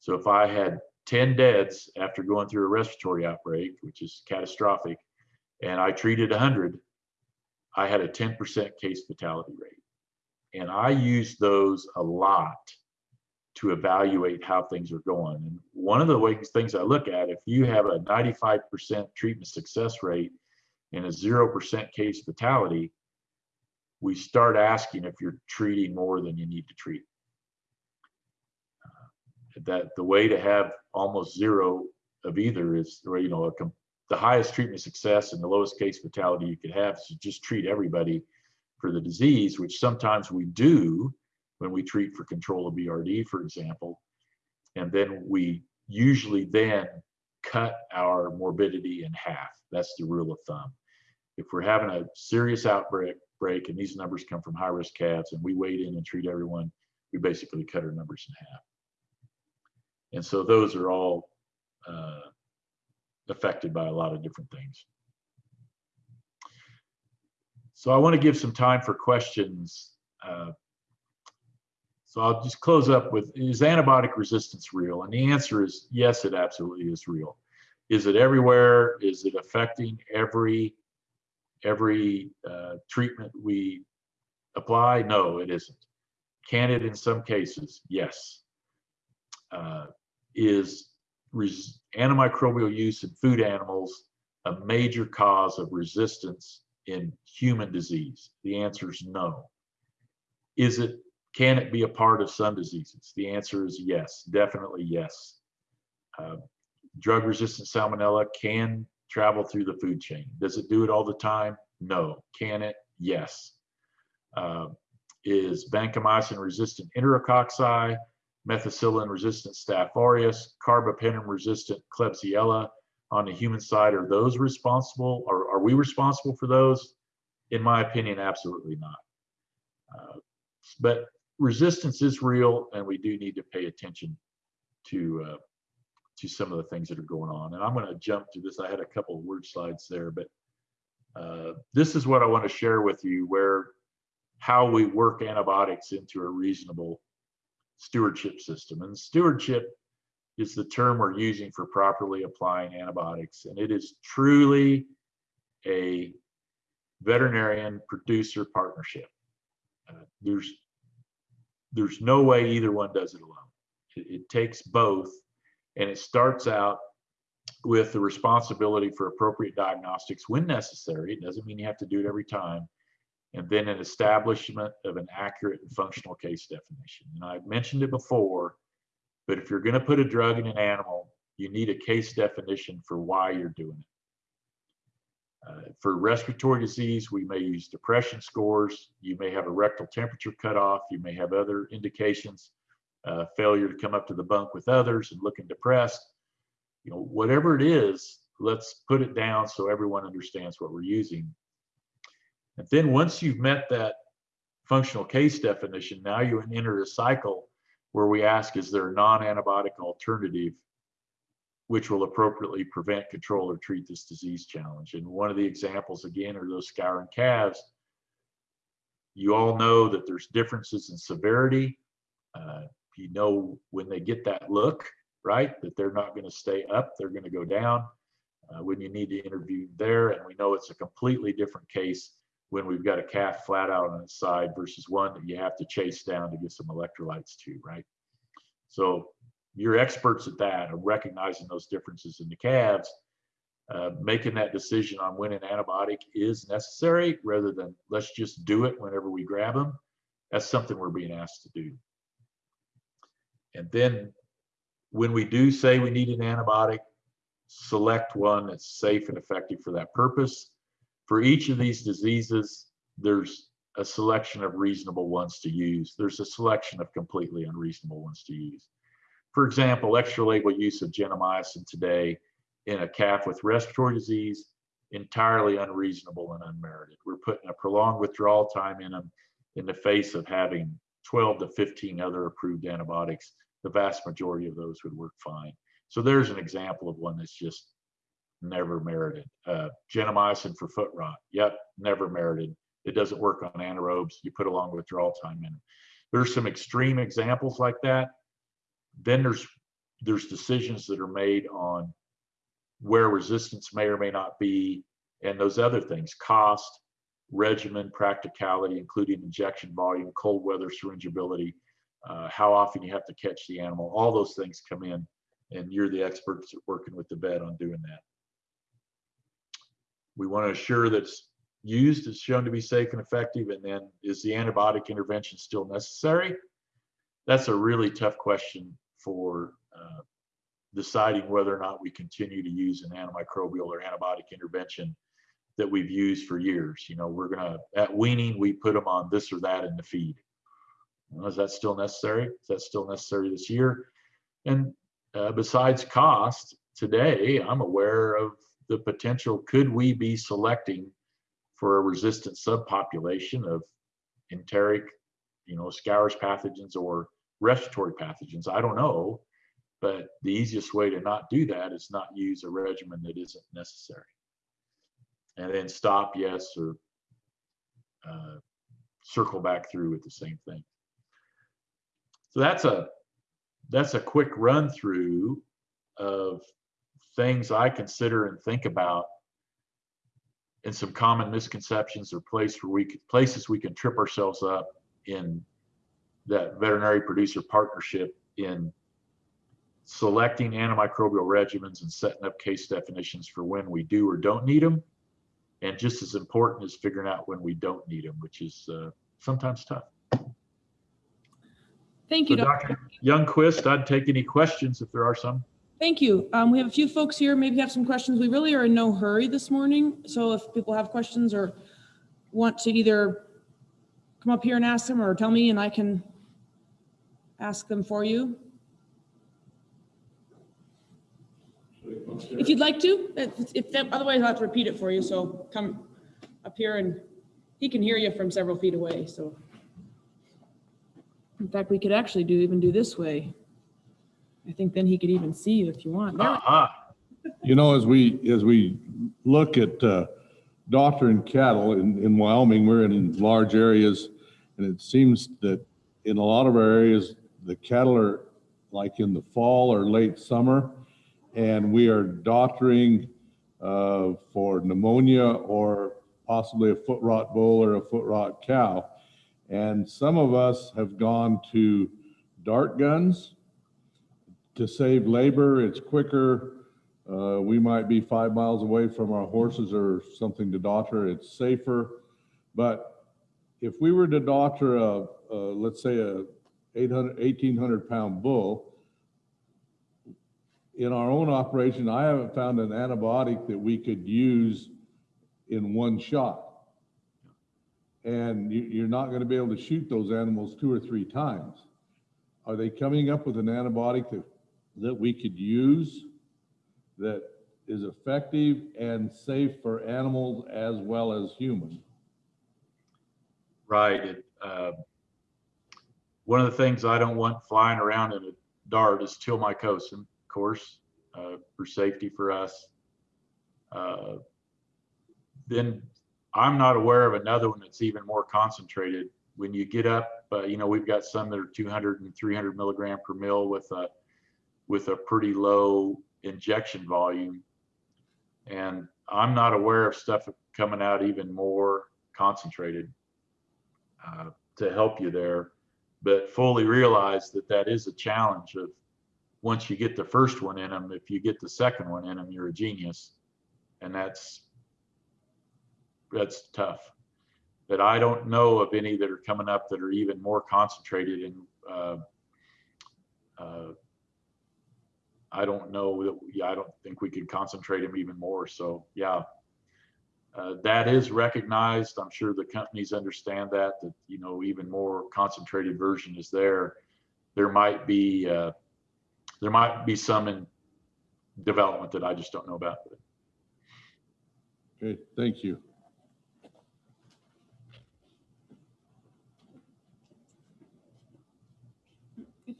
So if I had 10 deaths after going through a respiratory outbreak, which is catastrophic, and I treated 100, I had a 10% case fatality rate. And I use those a lot to evaluate how things are going. And one of the things I look at, if you have a 95% treatment success rate and a 0% case fatality, we start asking if you're treating more than you need to treat. That the way to have almost zero of either is, you know, a, the highest treatment success and the lowest case fatality you could have is to just treat everybody for the disease, which sometimes we do when we treat for control of BRD, for example. And then we usually then cut our morbidity in half. That's the rule of thumb. If we're having a serious outbreak, break, and these numbers come from high risk calves, and we wade in and treat everyone, we basically cut our numbers in half. And so those are all uh, affected by a lot of different things. So I want to give some time for questions. Uh, so I'll just close up with, is antibiotic resistance real? And the answer is yes, it absolutely is real. Is it everywhere? Is it affecting every, every uh, treatment we apply? No, it isn't. can it in some cases? Yes. Uh, is antimicrobial use in food animals a major cause of resistance in human disease? The answer is no. Is it, can it be a part of some diseases? The answer is yes, definitely yes. Uh, drug resistant salmonella can travel through the food chain. Does it do it all the time? No. Can it? Yes. Uh, is vancomycin resistant enterococci, methicillin resistant staph aureus, carbapenem resistant Klebsiella on the human side, are those responsible? Are, are we responsible for those? In my opinion, absolutely not. Uh, but resistance is real and we do need to pay attention to uh, to some of the things that are going on. And I'm going to jump to this. I had a couple of word slides there, but uh, this is what I want to share with you where how we work antibiotics into a reasonable stewardship system. And stewardship is the term we're using for properly applying antibiotics. And it is truly a veterinarian producer partnership. Uh, there's there's no way either one does it alone. It, it takes both and it starts out with the responsibility for appropriate diagnostics when necessary. It doesn't mean you have to do it every time. And then an establishment of an accurate and functional case definition. And I've mentioned it before, but if you're going to put a drug in an animal, you need a case definition for why you're doing it. Uh, for respiratory disease, we may use depression scores. You may have a rectal temperature cutoff. You may have other indications uh, failure to come up to the bunk with others and looking depressed. You know, whatever it is, let's put it down so everyone understands what we're using. And then once you've met that functional case definition, now you enter a cycle where we ask, is there a non-antibiotic alternative which will appropriately prevent, control, or treat this disease challenge? And one of the examples, again, are those scouring calves. You all know that there's differences in severity. Uh, you know when they get that look, right, that they're not going to stay up, they're going to go down uh, when you need to interview there. And we know it's a completely different case when we've got a calf flat out on its side versus one that you have to chase down to get some electrolytes to, right? So you're experts at that, of recognizing those differences in the calves, uh, making that decision on when an antibiotic is necessary rather than let's just do it whenever we grab them. That's something we're being asked to do. And then when we do say we need an antibiotic, select one that's safe and effective for that purpose. For each of these diseases, there's a selection of reasonable ones to use. There's a selection of completely unreasonable ones to use. For example, extra label use of gentamicin today in a calf with respiratory disease, entirely unreasonable and unmerited. We're putting a prolonged withdrawal time in them in the face of having 12 to 15 other approved antibiotics. The vast majority of those would work fine. So there's an example of one that's just never merited. Uh, gentamicin for foot rot. Yep, never merited. It doesn't work on anaerobes. You put a long withdrawal time in. There's some extreme examples like that. Then there's there's decisions that are made on where resistance may or may not be, and those other things, cost, regimen, practicality, including injection volume, cold weather syringeability, uh, how often you have to catch the animal, all those things come in, and you're the experts working with the vet on doing that. We want to assure that it's used, is shown to be safe and effective, and then is the antibiotic intervention still necessary? That's a really tough question for uh, deciding whether or not we continue to use an antimicrobial or antibiotic intervention that we've used for years. You know, we're gonna at weaning we put them on this or that in the feed. Is that still necessary? Is that still necessary this year? And uh, besides cost, today I'm aware of the potential. Could we be selecting for a resistant subpopulation of enteric, you know, scours pathogens or respiratory pathogens? I don't know, but the easiest way to not do that is not use a regimen that isn't necessary and then stop yes or uh, circle back through with the same thing. So that's a that's a quick run through of things I consider and think about and some common misconceptions or place where we could, places we can trip ourselves up in that veterinary producer partnership in selecting antimicrobial regimens and setting up case definitions for when we do or don't need them. And just as important is figuring out when we don't need them, which is uh, sometimes tough.
Thank
So
you, Doc.
Dr. Youngquist, I'd take any questions if there are some.
Thank you. Um, we have a few folks here, maybe have some questions. We really are in no hurry this morning. So if people have questions or want to either come up here and ask them or tell me and I can ask them for you. If you'd like to, if, that- otherwise I'll have to repeat it for you. So come up here and he can hear you from several feet away, so. In fact, we could actually do, even do this way. I think then he could even see you if you want. There we
Aha,
You know, as we, as we look at uh, doctoring cattle in, in Wyoming, we're in large areas. And it seems that in a lot of our areas, the cattle are like in the fall or late summer. And we are doctoring uh, for pneumonia or possibly a foot rot bull or a foot rot cow. And some of us have gone to dart guns to save labor. It's quicker. Uh, we might be five miles away from our horses or something to doctor. It's safer. But if we were to doctor a, a let's say a 800, 1800 pound bull, in our own operation, I haven't found an antibiotic that we could use in one shot. And you, you're not going to be able to shoot those animals two or three times. Are they coming up with an antibiotic that, that we could use that is effective and safe for animals as well as humans?
right. It, uh, One of the things I don't want flying around in a dart is tilmycosin, of course, uh, for safety for us. Uh, Then I'm not aware of another one that's even more concentrated. When you get up, uh, you know, we've got some that are 200 and 300 milligram per mil with a, with a pretty low injection volume. And I'm not aware of stuff coming out even more concentrated uh, to help you there, but fully realize that that is a challenge of once you get the first one in them, if you get the second one in them, you're a genius. And that's, that's tough. But I don't know of any that are coming up that are even more concentrated in, uh, uh, I don't know that, yeah, I don't think we could concentrate them even more. So, yeah, uh, that is recognized. I'm sure the companies understand that, that, you know, even more concentrated version is there. There might be, uh, there might be some in development that I just don't know about.
Okay, thank you.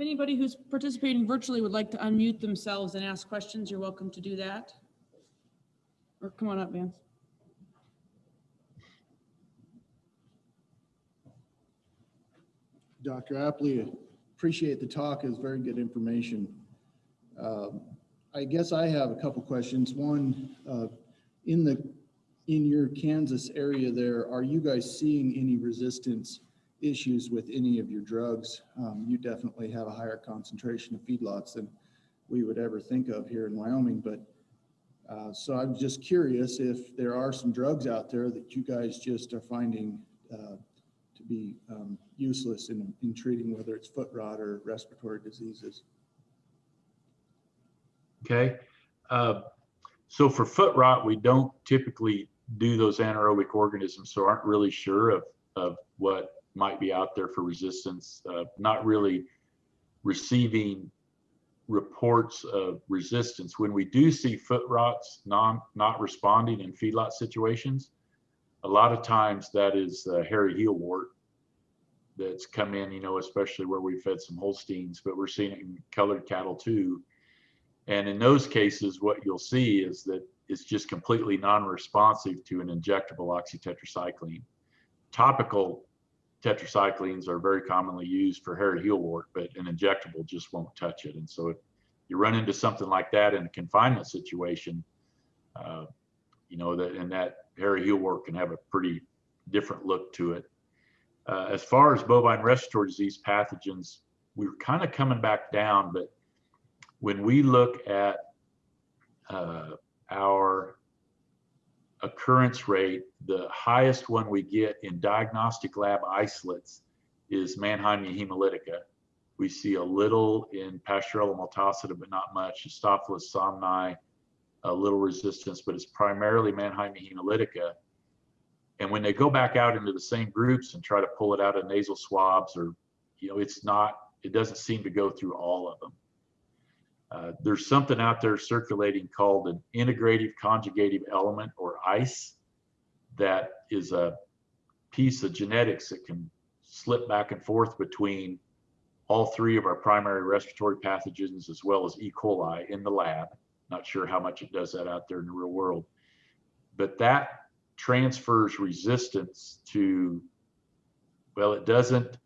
If anybody who's participating virtually would like to unmute themselves and ask questions, you're welcome to do that. Or come on up, Vance.
Dr. Apley, appreciate the talk. It's very good information. Um, I guess I have a couple questions. One, uh, in the, in your Kansas area there, are you guys seeing any resistance issues with any of your drugs? Um, You definitely have a higher concentration of feedlots than we would ever think of here in Wyoming, but uh, so I'm just curious if there are some drugs out there that you guys just are finding uh, to be um, useless in, in treating whether it's foot rot or respiratory diseases.
Okay. Uh, so for foot rot, we don't typically do those anaerobic organisms, so aren't really sure of, of what might be out there for resistance. Uh, not really receiving reports of resistance. When we do see foot rots non, not responding in feedlot situations, a lot of times that is uh, hairy heel wart that's come in, you know, especially where we fed some Holsteins, but we're seeing it in colored cattle too. And in those cases, what you'll see is that it's just completely non-responsive to an injectable oxytetracycline. Topical tetracyclines are very commonly used for hairy heel wart, but an injectable just won't touch it. And so if you run into something like that in a confinement situation, uh, you know, that and that hairy heel wart can have a pretty different look to it. Uh, as far as bovine respiratory disease pathogens, we we're kind of coming back down, but when we look at uh, our occurrence rate, the highest one we get in diagnostic lab isolates is Mannheimia hemolytica. We see a little in Pasteurella multocida, but not much. Staphylococcus somni, a little resistance, but it's primarily Mannheimia hemolytica. And when they go back out into the same groups and try to pull it out of nasal swabs or, you know, it's not, it doesn't seem to go through all of them. Uh, there's something out there circulating called an integrative conjugative element or ICE that is a piece of genetics that can slip back and forth between all three of our primary respiratory pathogens as well as E. coli in the lab. Not sure how much it does that out there in the real world. But that transfers resistance to, well, it doesn't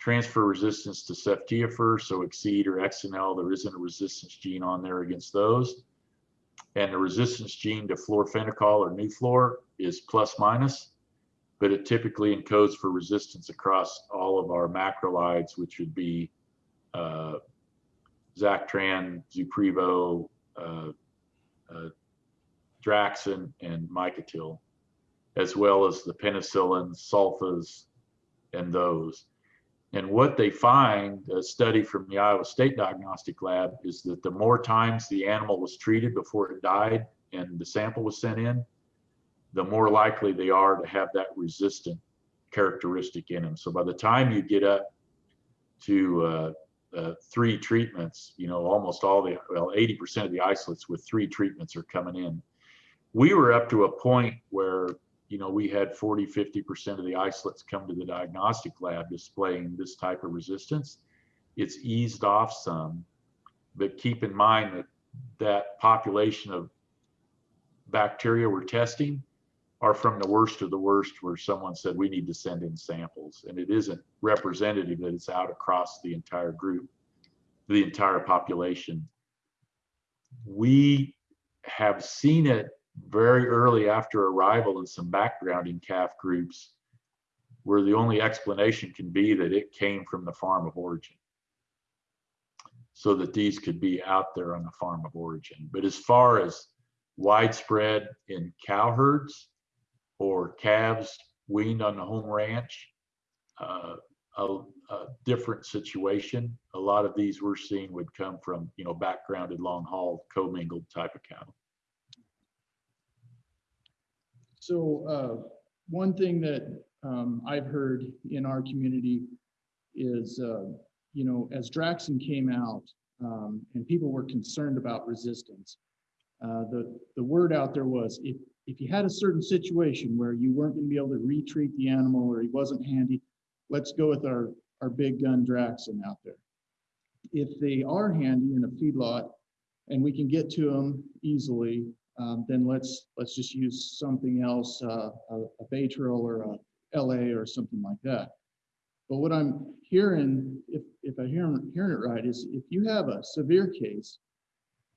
transfer resistance to ceftiofur, so Excede or Excenel, there isn't a resistance gene on there against those. And the resistance gene to florfenicol or Nuflor is plus minus, but it typically encodes for resistance across all of our macrolides, which would be uh, Zactran, Zuprevo, uh, uh, Draxxin, and Micotil, as well as the penicillins, sulfas, and those. And what they find, a study from the Iowa State Diagnostic Lab, is that the more times the animal was treated before it died and the sample was sent in, the more likely they are to have that resistant characteristic in them. So by the time you get up to uh, uh, three treatments, you know, almost all the, well, 80% of the isolates with three treatments are coming in. We were up to a point where you know, we had 40, 50% of the isolates come to the diagnostic lab displaying this type of resistance. It's eased off some, but keep in mind that that population of bacteria we're testing are from the worst of the worst where someone said we need to send in samples and it isn't representative that it's out across the entire group, the entire population. We have seen it very early after arrival in some background in calf groups where the only explanation can be that it came from the farm of origin so that these could be out there on the farm of origin. But as far as widespread in cow herds or calves weaned on the home ranch, uh, a, a different situation. A lot of these we're seeing would come from, you know, backgrounded long haul commingled type of cattle.
So uh, one thing that um, I've heard in our community is, uh, you know, as Draxxin came out um, and people were concerned about resistance, uh, the, the word out there was if, if you had a certain situation where you weren't going to be able to retreat the animal or he wasn't handy, let's go with our, our big gun Draxxin out there. If they are handy in a feedlot and we can get to them easily, um, then let's let's just use something else, uh, a, a Baytril or a LA or something like that. But what I'm hearing, if if I hear hearing it right, is if you have a severe case,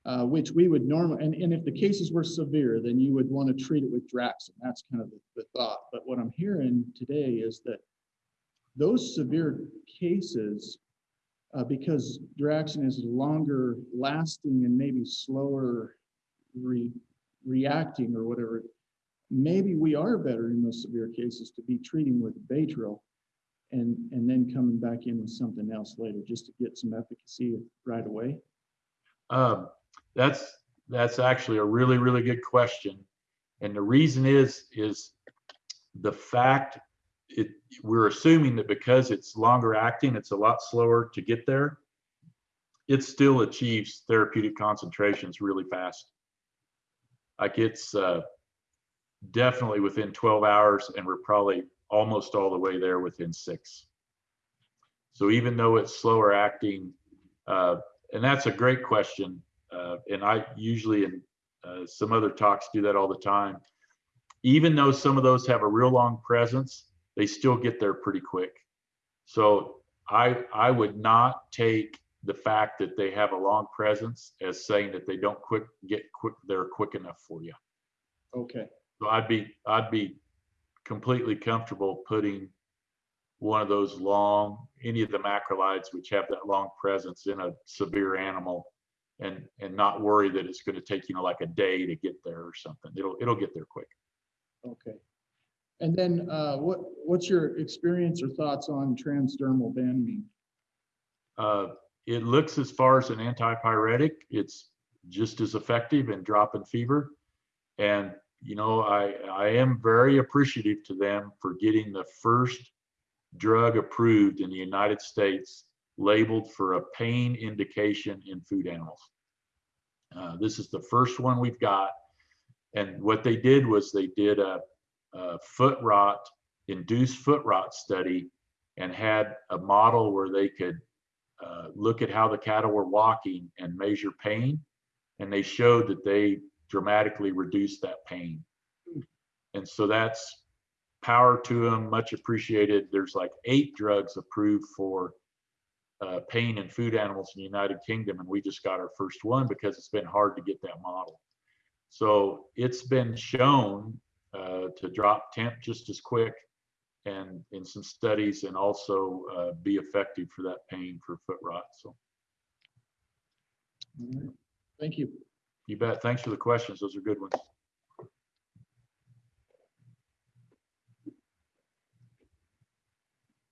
uh, which we would normally, and, and if the cases were severe, then you would want to treat it with Draxxin. That's kind of the, the thought. But what I'm hearing today is that those severe cases, uh, because Draxxin is longer lasting and maybe slower re, reacting or whatever, maybe we are better in those severe cases to be treating with Baytril and, and then coming back in with something else later just to get some efficacy right away?
Um, that's that's actually a really really good question, and the reason is is the fact it we're assuming that because it's longer acting, it's a lot slower to get there. It still achieves therapeutic concentrations really fast. Like it's uh, definitely within 12 hours, and we're probably almost all the way there within six. So even though it's slower acting, uh, and that's a great question, uh, and I usually in uh, some other talks do that all the time. Even though some of those have a real long presence, they still get there pretty quick. So I I would not take the fact that they have a long presence as saying that they don't quick get quick they're quick enough for you.
Okay,
So I'd be I'd be completely comfortable putting one of those long, any of the macrolides which have that long presence in a severe animal and, and not worry that it's going to take, you know, like a day to get there or something. It'll, it'll get there quick.
Okay. And then, uh, what, what's your experience or thoughts on transdermal Banamine?
Uh, it looks as far as an antipyretic, it's just as effective in dropping fever. And, you know, I, I am very appreciative to them for getting the first drug approved in the United States labeled for a pain indication in food animals. Uh, this is the first one we've got. And what they did was they did a, a foot rot, induced foot rot study and had a model where they could uh, look at how the cattle were walking and measure pain. And they showed that they dramatically reduced that pain. And so that's power to them, much appreciated. There's like eight drugs approved for uh, pain in food animals in the United Kingdom, and we just got our first one because it's been hard to get that model. So it's been shown uh, to drop temp just as quick and in some studies and also uh, be effective for that pain for foot rot. So
All right. Thank you.
you bet. Thanks for the questions. Those are good ones.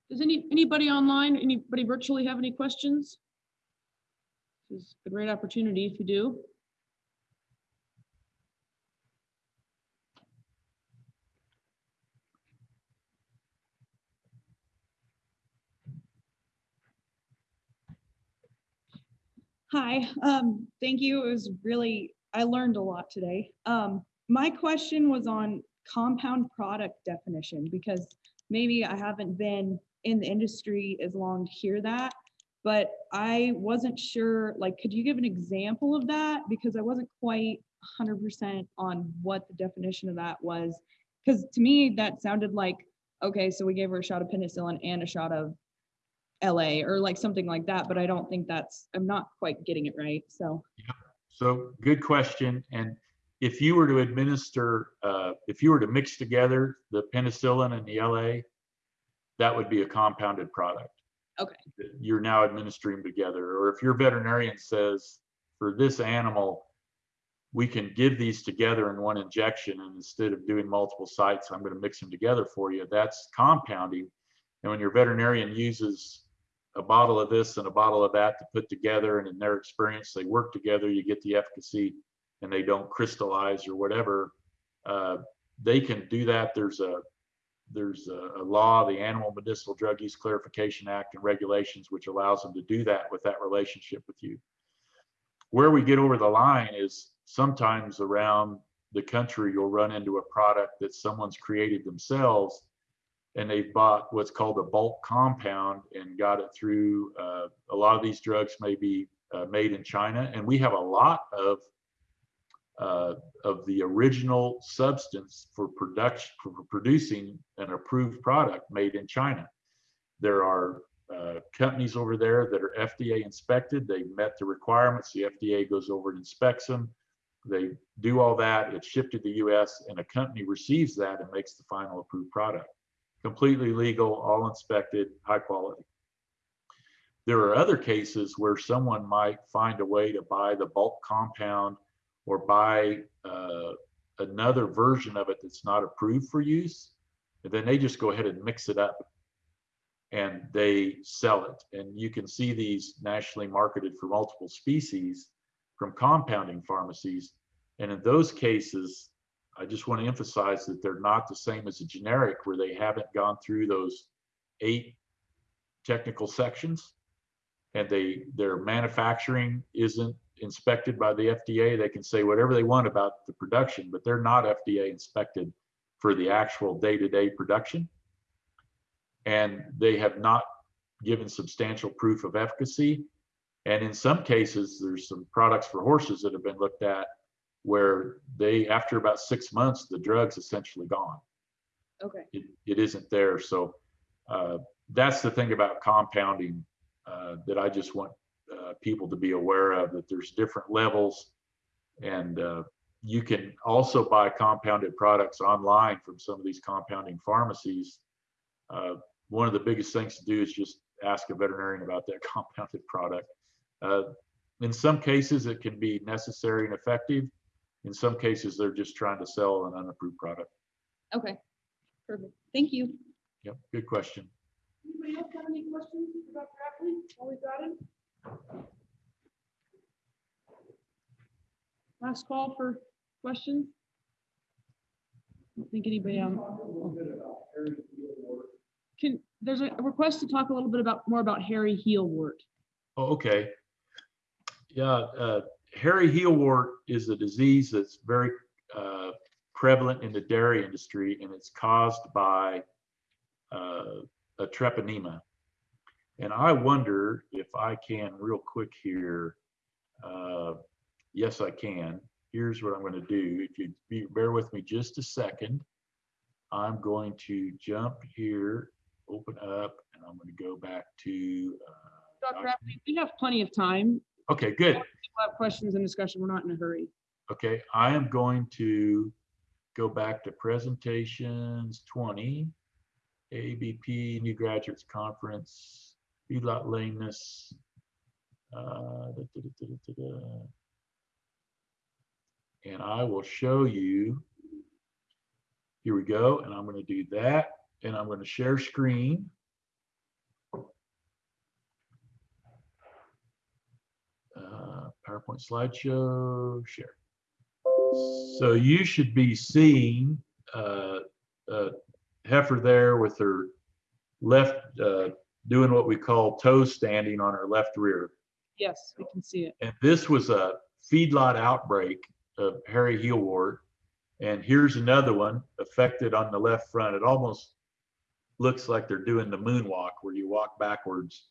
Does any, anybody online, anybody virtually have any questions? This is a great opportunity if you do.
Hi, um, thank you. It was really, I learned a lot today. Um, my question was on compound product definition because maybe I haven't been in the industry as long to hear that. But I wasn't sure, like, could you give an example of that? Because I wasn't quite hundred percent on what the definition of that was. Because to me, that sounded like, okay, so we gave her a shot of penicillin and a shot of LA or like something like that, but I don't think that's, I'm not quite getting it right, so.
So good question. And if you were to administer, uh, if you were to mix together the penicillin and the LA, that would be a compounded product.
Okay.
You're now administering together. Or if your veterinarian says, for this animal, we can give these together in one injection and instead of doing multiple sites, I'm going to mix them together for you. That's compounding. And when your veterinarian uses a bottle of this and a bottle of that to put together, and in their experience, they work together, you get the efficacy and they don't crystallize or whatever. Uh, they can do that. There's a there's a, a law, the Animal Medicinal Drug Use Clarification Act and regulations, which allows them to do that with that relationship with you. Where we get over the line is sometimes around the country, you'll run into a product that someone's created themselves and they've bought what's called a bulk compound and got it through uh, a lot of these drugs may be uh, made in China and we have a lot of uh, of the original substance for production for producing an approved product made in China. There are uh, companies over there that are FDA inspected. They met the requirements. The FDA goes over and inspects them. They do all that. It's shipped to the U.S. and a company receives that and makes the final approved product. Completely legal, all inspected, high quality. There are other cases where someone might find a way to buy the bulk compound or buy uh, another version of it that's not approved for use. And then they just go ahead and mix it up and they sell it. And you can see these nationally marketed for multiple species from compounding pharmacies. And in those cases, I just want to emphasize that they're not the same as a generic where they haven't gone through those eight technical sections and they their manufacturing isn't inspected by the FDA. They can say whatever they want about the production, but they're not FDA inspected for the actual day-to-day production. And they have not given substantial proof of efficacy. And in some cases, there's some products for horses that have been looked at where they, after about six months, the drug's essentially gone.
Okay.
It, it isn't there. So uh, that's the thing about compounding uh, that I just want uh, people to be aware of that there's different levels and uh, you can also buy compounded products online from some of these compounding pharmacies uh, one of the biggest things to do is just ask a veterinarian about that compounded product. Uh, in some cases, it can be necessary and effective. In some cases, they're just trying to sell an unapproved product.
Okay, perfect. Thank you.
Yep, good question.
Anybody else have any questions about Grafley while we got him? Last call for questions? I don't think anybody, um. Can, there's a request to talk a little bit about, more about hairy heel wart.
Oh, okay. Yeah, uh, hairy heel wart is a disease that's very uh, prevalent in the dairy industry, and it's caused by uh, a treponema. And I wonder if I can, real quick here. uh, Yes, I can. Here's what I'm going to do. If you be- bear with me just a second, I'm going to jump here, open up, and I'm going to go back to. uh,
Dr. Grafley, we have plenty of time.
Okay, good.
We'll have questions and discussion. We're not in a hurry.
Okay, I am going to go back to presentations twenty, ABP, New Graduates Conference, feedlot lameness. uh, da, da, da. And I will show you. Here we go, and I'm going to do that, and I'm going to share screen. Uh, PowerPoint slideshow, share. So you should be seeing uh, a heifer there with her left, uh, doing what we call toe standing on her left rear.
Yes, we can see it.
And this was a feedlot outbreak of hairy heel wart. And here's another one affected on the left front. It almost looks like they're doing the moonwalk where you walk backwards.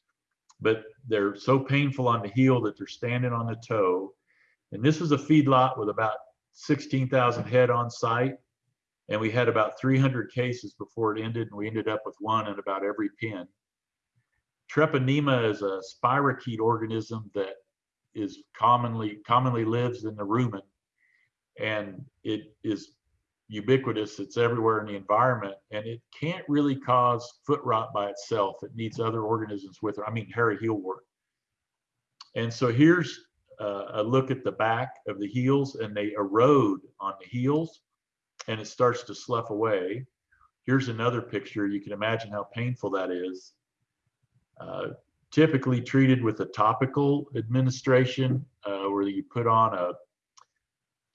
But they're so painful on the heel that they're standing on the toe. And this was a feedlot with about 16,000 head on site. And we had about 300 cases before it ended, and we ended up with one in about every pen. Treponema is a spirochete organism that is commonly commonly lives in the rumen, and it is ubiquitous. It's everywhere in the environment, and it can't really cause foot rot by itself. It needs other organisms with it. I mean, hairy heel wart. And so here's uh, a look at the back of the heels, and they erode on the heels, and it starts to slough away. Here's another picture. You can imagine how painful that is. Uh, typically treated with a topical administration uh, where you put on a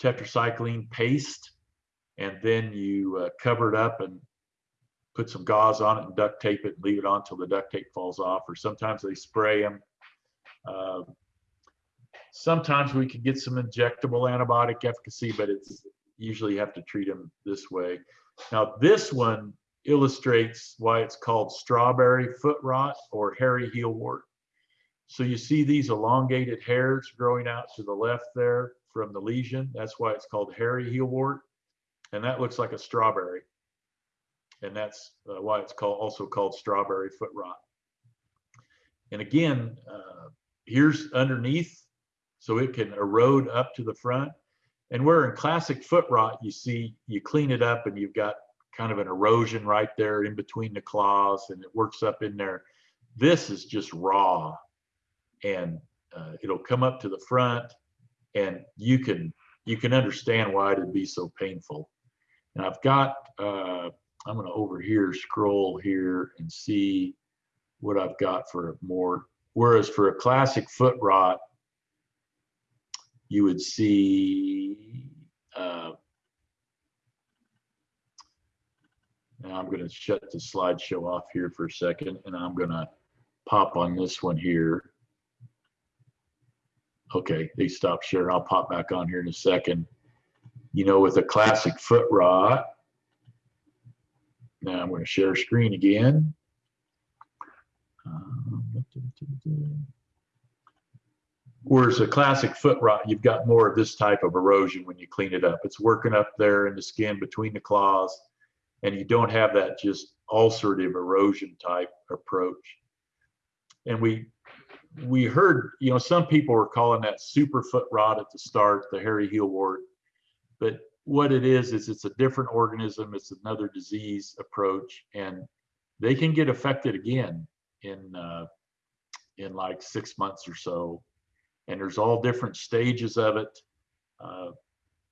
tetracycline paste and then you uh, cover it up and put some gauze on it and duct tape it and leave it on until the duct tape falls off or sometimes they spray them uh, sometimes we could get some injectable antibiotic efficacy but it's usually you have to treat them this way now this one illustrates why it's called strawberry foot rot or hairy heel wart So you see these elongated hairs growing out to the left there from the lesion. That's why it's called hairy heel wart. And that looks like a strawberry. And that's uh, why it's called also called strawberry foot rot. And again, uh, here's underneath, so it can erode up to the front. And where in classic foot rot, you see, you clean it up and you've got kind of an erosion right there in between the claws and it works up in there. This is just raw and uh, it'll come up to the front and you can you can understand why it'd be so painful. And I've got, uh, I'm gonna over here scroll here and see what I've got for more. Whereas for a classic foot rot, you would see uh, Now I'm going to shut the slideshow off here for a second and I'm going to pop on this one here. Okay, they stopped sharing. I'll pop back on here in a second. You know, with a classic foot rot. Now I'm going to share screen again. Um, Whereas a classic foot rot, you've got more of this type of erosion when you clean it up. It's working up there in the skin between the claws and you don't have that just ulcerative erosion type approach. And we we heard, you know, some people were calling that super foot rot at the start, the hairy heel wart. But what it is is it's a different organism, it's another disease approach, and they can get affected again in, uh, in like six months or so. And there's all different stages of it. Uh,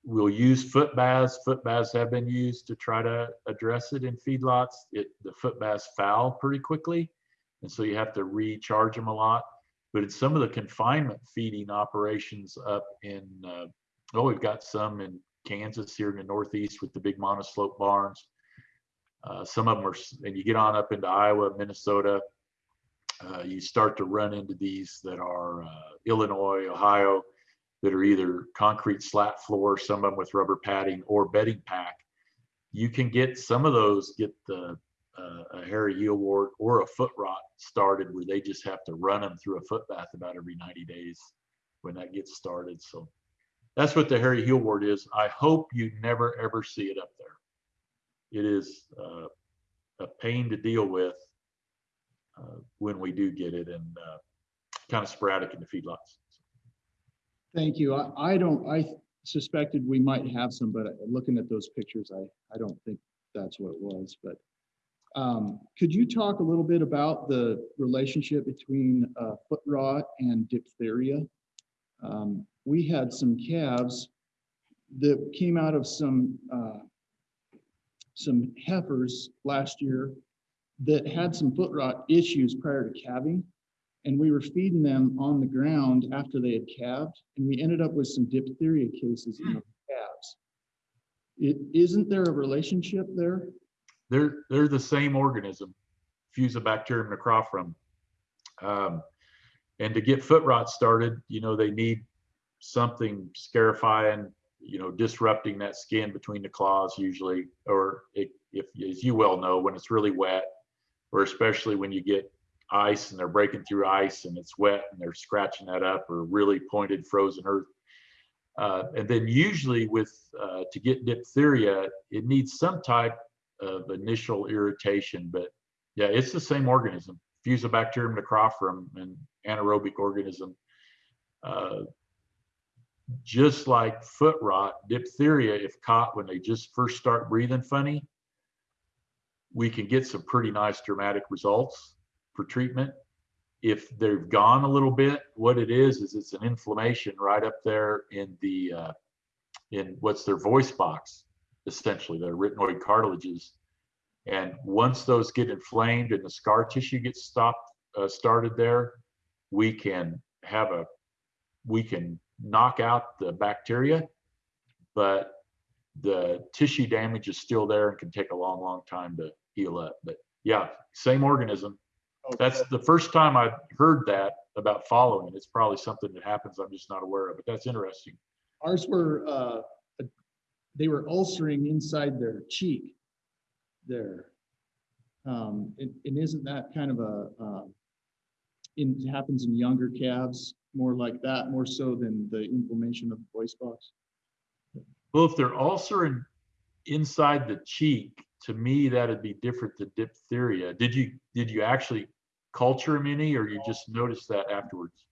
We'll use foot baths. Foot baths have been used to try to address it in feedlots. It, the foot baths foul pretty quickly. And so you have to recharge them a lot. But in some of the confinement feeding operations up in, uh, oh, we've got some in Kansas here in the Northeast with the big monoslope barns. Uh, some of them are, and you get on up into Iowa, Minnesota, uh, you start to run into these that are uh, Illinois, Ohio, that are either concrete slat floor, some of them with rubber padding or bedding pack. You can get some of those, get the uh, a hairy heel wart or a foot rot started where they just have to run them through a foot bath about every 90 days when that gets started. So that's what the hairy heel wart is. I hope you never ever see it up there. It is uh, a pain to deal with uh, when we do get it and uh, kind of sporadic in the feedlots.
Thank you. I, I don't, I suspected we might have some, but looking at those pictures, I, I don't think that's what it was, but. Um, could you talk a little bit about the relationship between, uh, foot rot and diphtheria? Um, we had some calves that came out of some, uh, some heifers last year that had some foot rot issues prior to calving. And we were feeding them on the ground after they had calved, and we ended up with some diphtheria cases in the calves. It, isn't there a relationship there?
they're they're the same organism, Fusobacterium necrophorum. Um, and to get foot rot started, you know, they need something scarifying, you know, disrupting that skin between the claws usually, or it, if, as you well know, when it's really wet, or especially when you get ice and they're breaking through ice and it's wet and they're scratching that up or really pointed frozen earth. Uh, and then usually with, uh, to get diphtheria, it needs some type of initial irritation, but yeah, it's the same organism, Fusobacterium necrophorum, an anaerobic organism. Uh, just like foot rot, diphtheria, if caught when they just first start breathing funny, we can get some pretty nice dramatic results for treatment. If they've gone a little bit, what it is is it's an inflammation right up there in the uh, in what's their voice box essentially, their arytenoid cartilages. And once those get inflamed and the scar tissue gets stopped, uh, started there, we can have a, we can knock out the bacteria, but the tissue damage is still there and can take a long, long time to heal up. But yeah, same organism. That's the first time I've heard that about following. It's probably something that happens I'm just not aware of, but that's interesting.
Ours were, uh, they were ulcering inside their cheek there. Um, and, and isn't that kind of a, in, it happens in younger calves, more like that, more so than the inflammation of the voice box?
Well, if they're ulcering inside the cheek, to me, that'd be different than diphtheria. Did you, did you actually culture them any, or you just noticed that afterwards?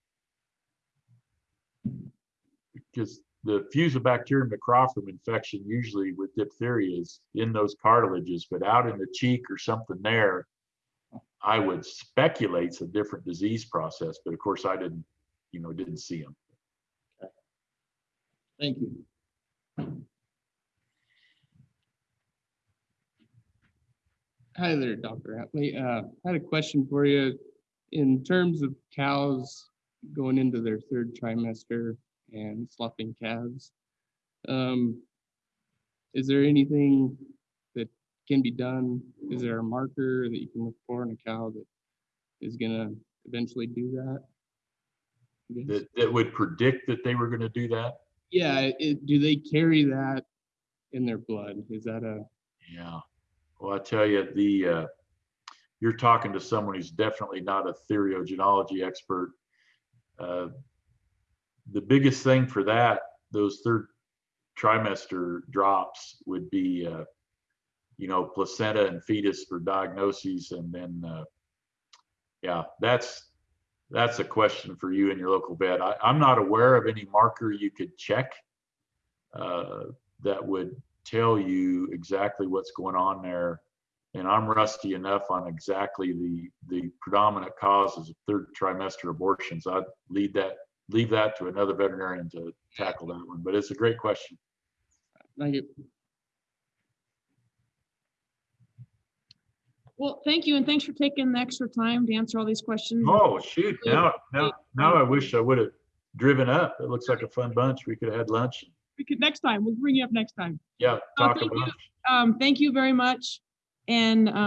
Because the Fusobacterium necrophorum infection usually with diphtheria is in those cartilages, but out in the cheek or something there, I would speculate it's a different disease process, but of course I didn't, you know, didn't see them.
Thank you.
Hi there, Dr. Hatley. Uh, I had a question for you. In terms of cows going into their third trimester and sloughing calves, um, is there anything that can be done? Is there a marker that you can look for in a cow that is gonna eventually do that?
That, that would predict that they were gonna do that.
Yeah, it, do they carry that in their blood? Is that a,
Yeah, well, I tell you, the, uh, you're talking to someone who's definitely not a theriogenology expert. Uh, The biggest thing for that, those third trimester drops would be, uh, you know, placenta and fetus for diagnoses and then, uh, yeah, that's, that's a question for you and your local vet. I, I'm not aware of any marker you could check uh, that would tell you exactly what's going on there. And I'm rusty enough on exactly the, the predominant causes of third trimester abortions. I'd leave that, leave that to another veterinarian to tackle that one, but it's a great question.
Thank you.
Well, thank you, and thanks for taking the extra time to answer all these questions.
Oh, shoot, now, now, now I wish I would have driven up. It looks like a fun bunch. We could have had lunch.
We could, next time, we'll bring you up next time.
Yeah, talk
thank you. Um, thank you very much. And,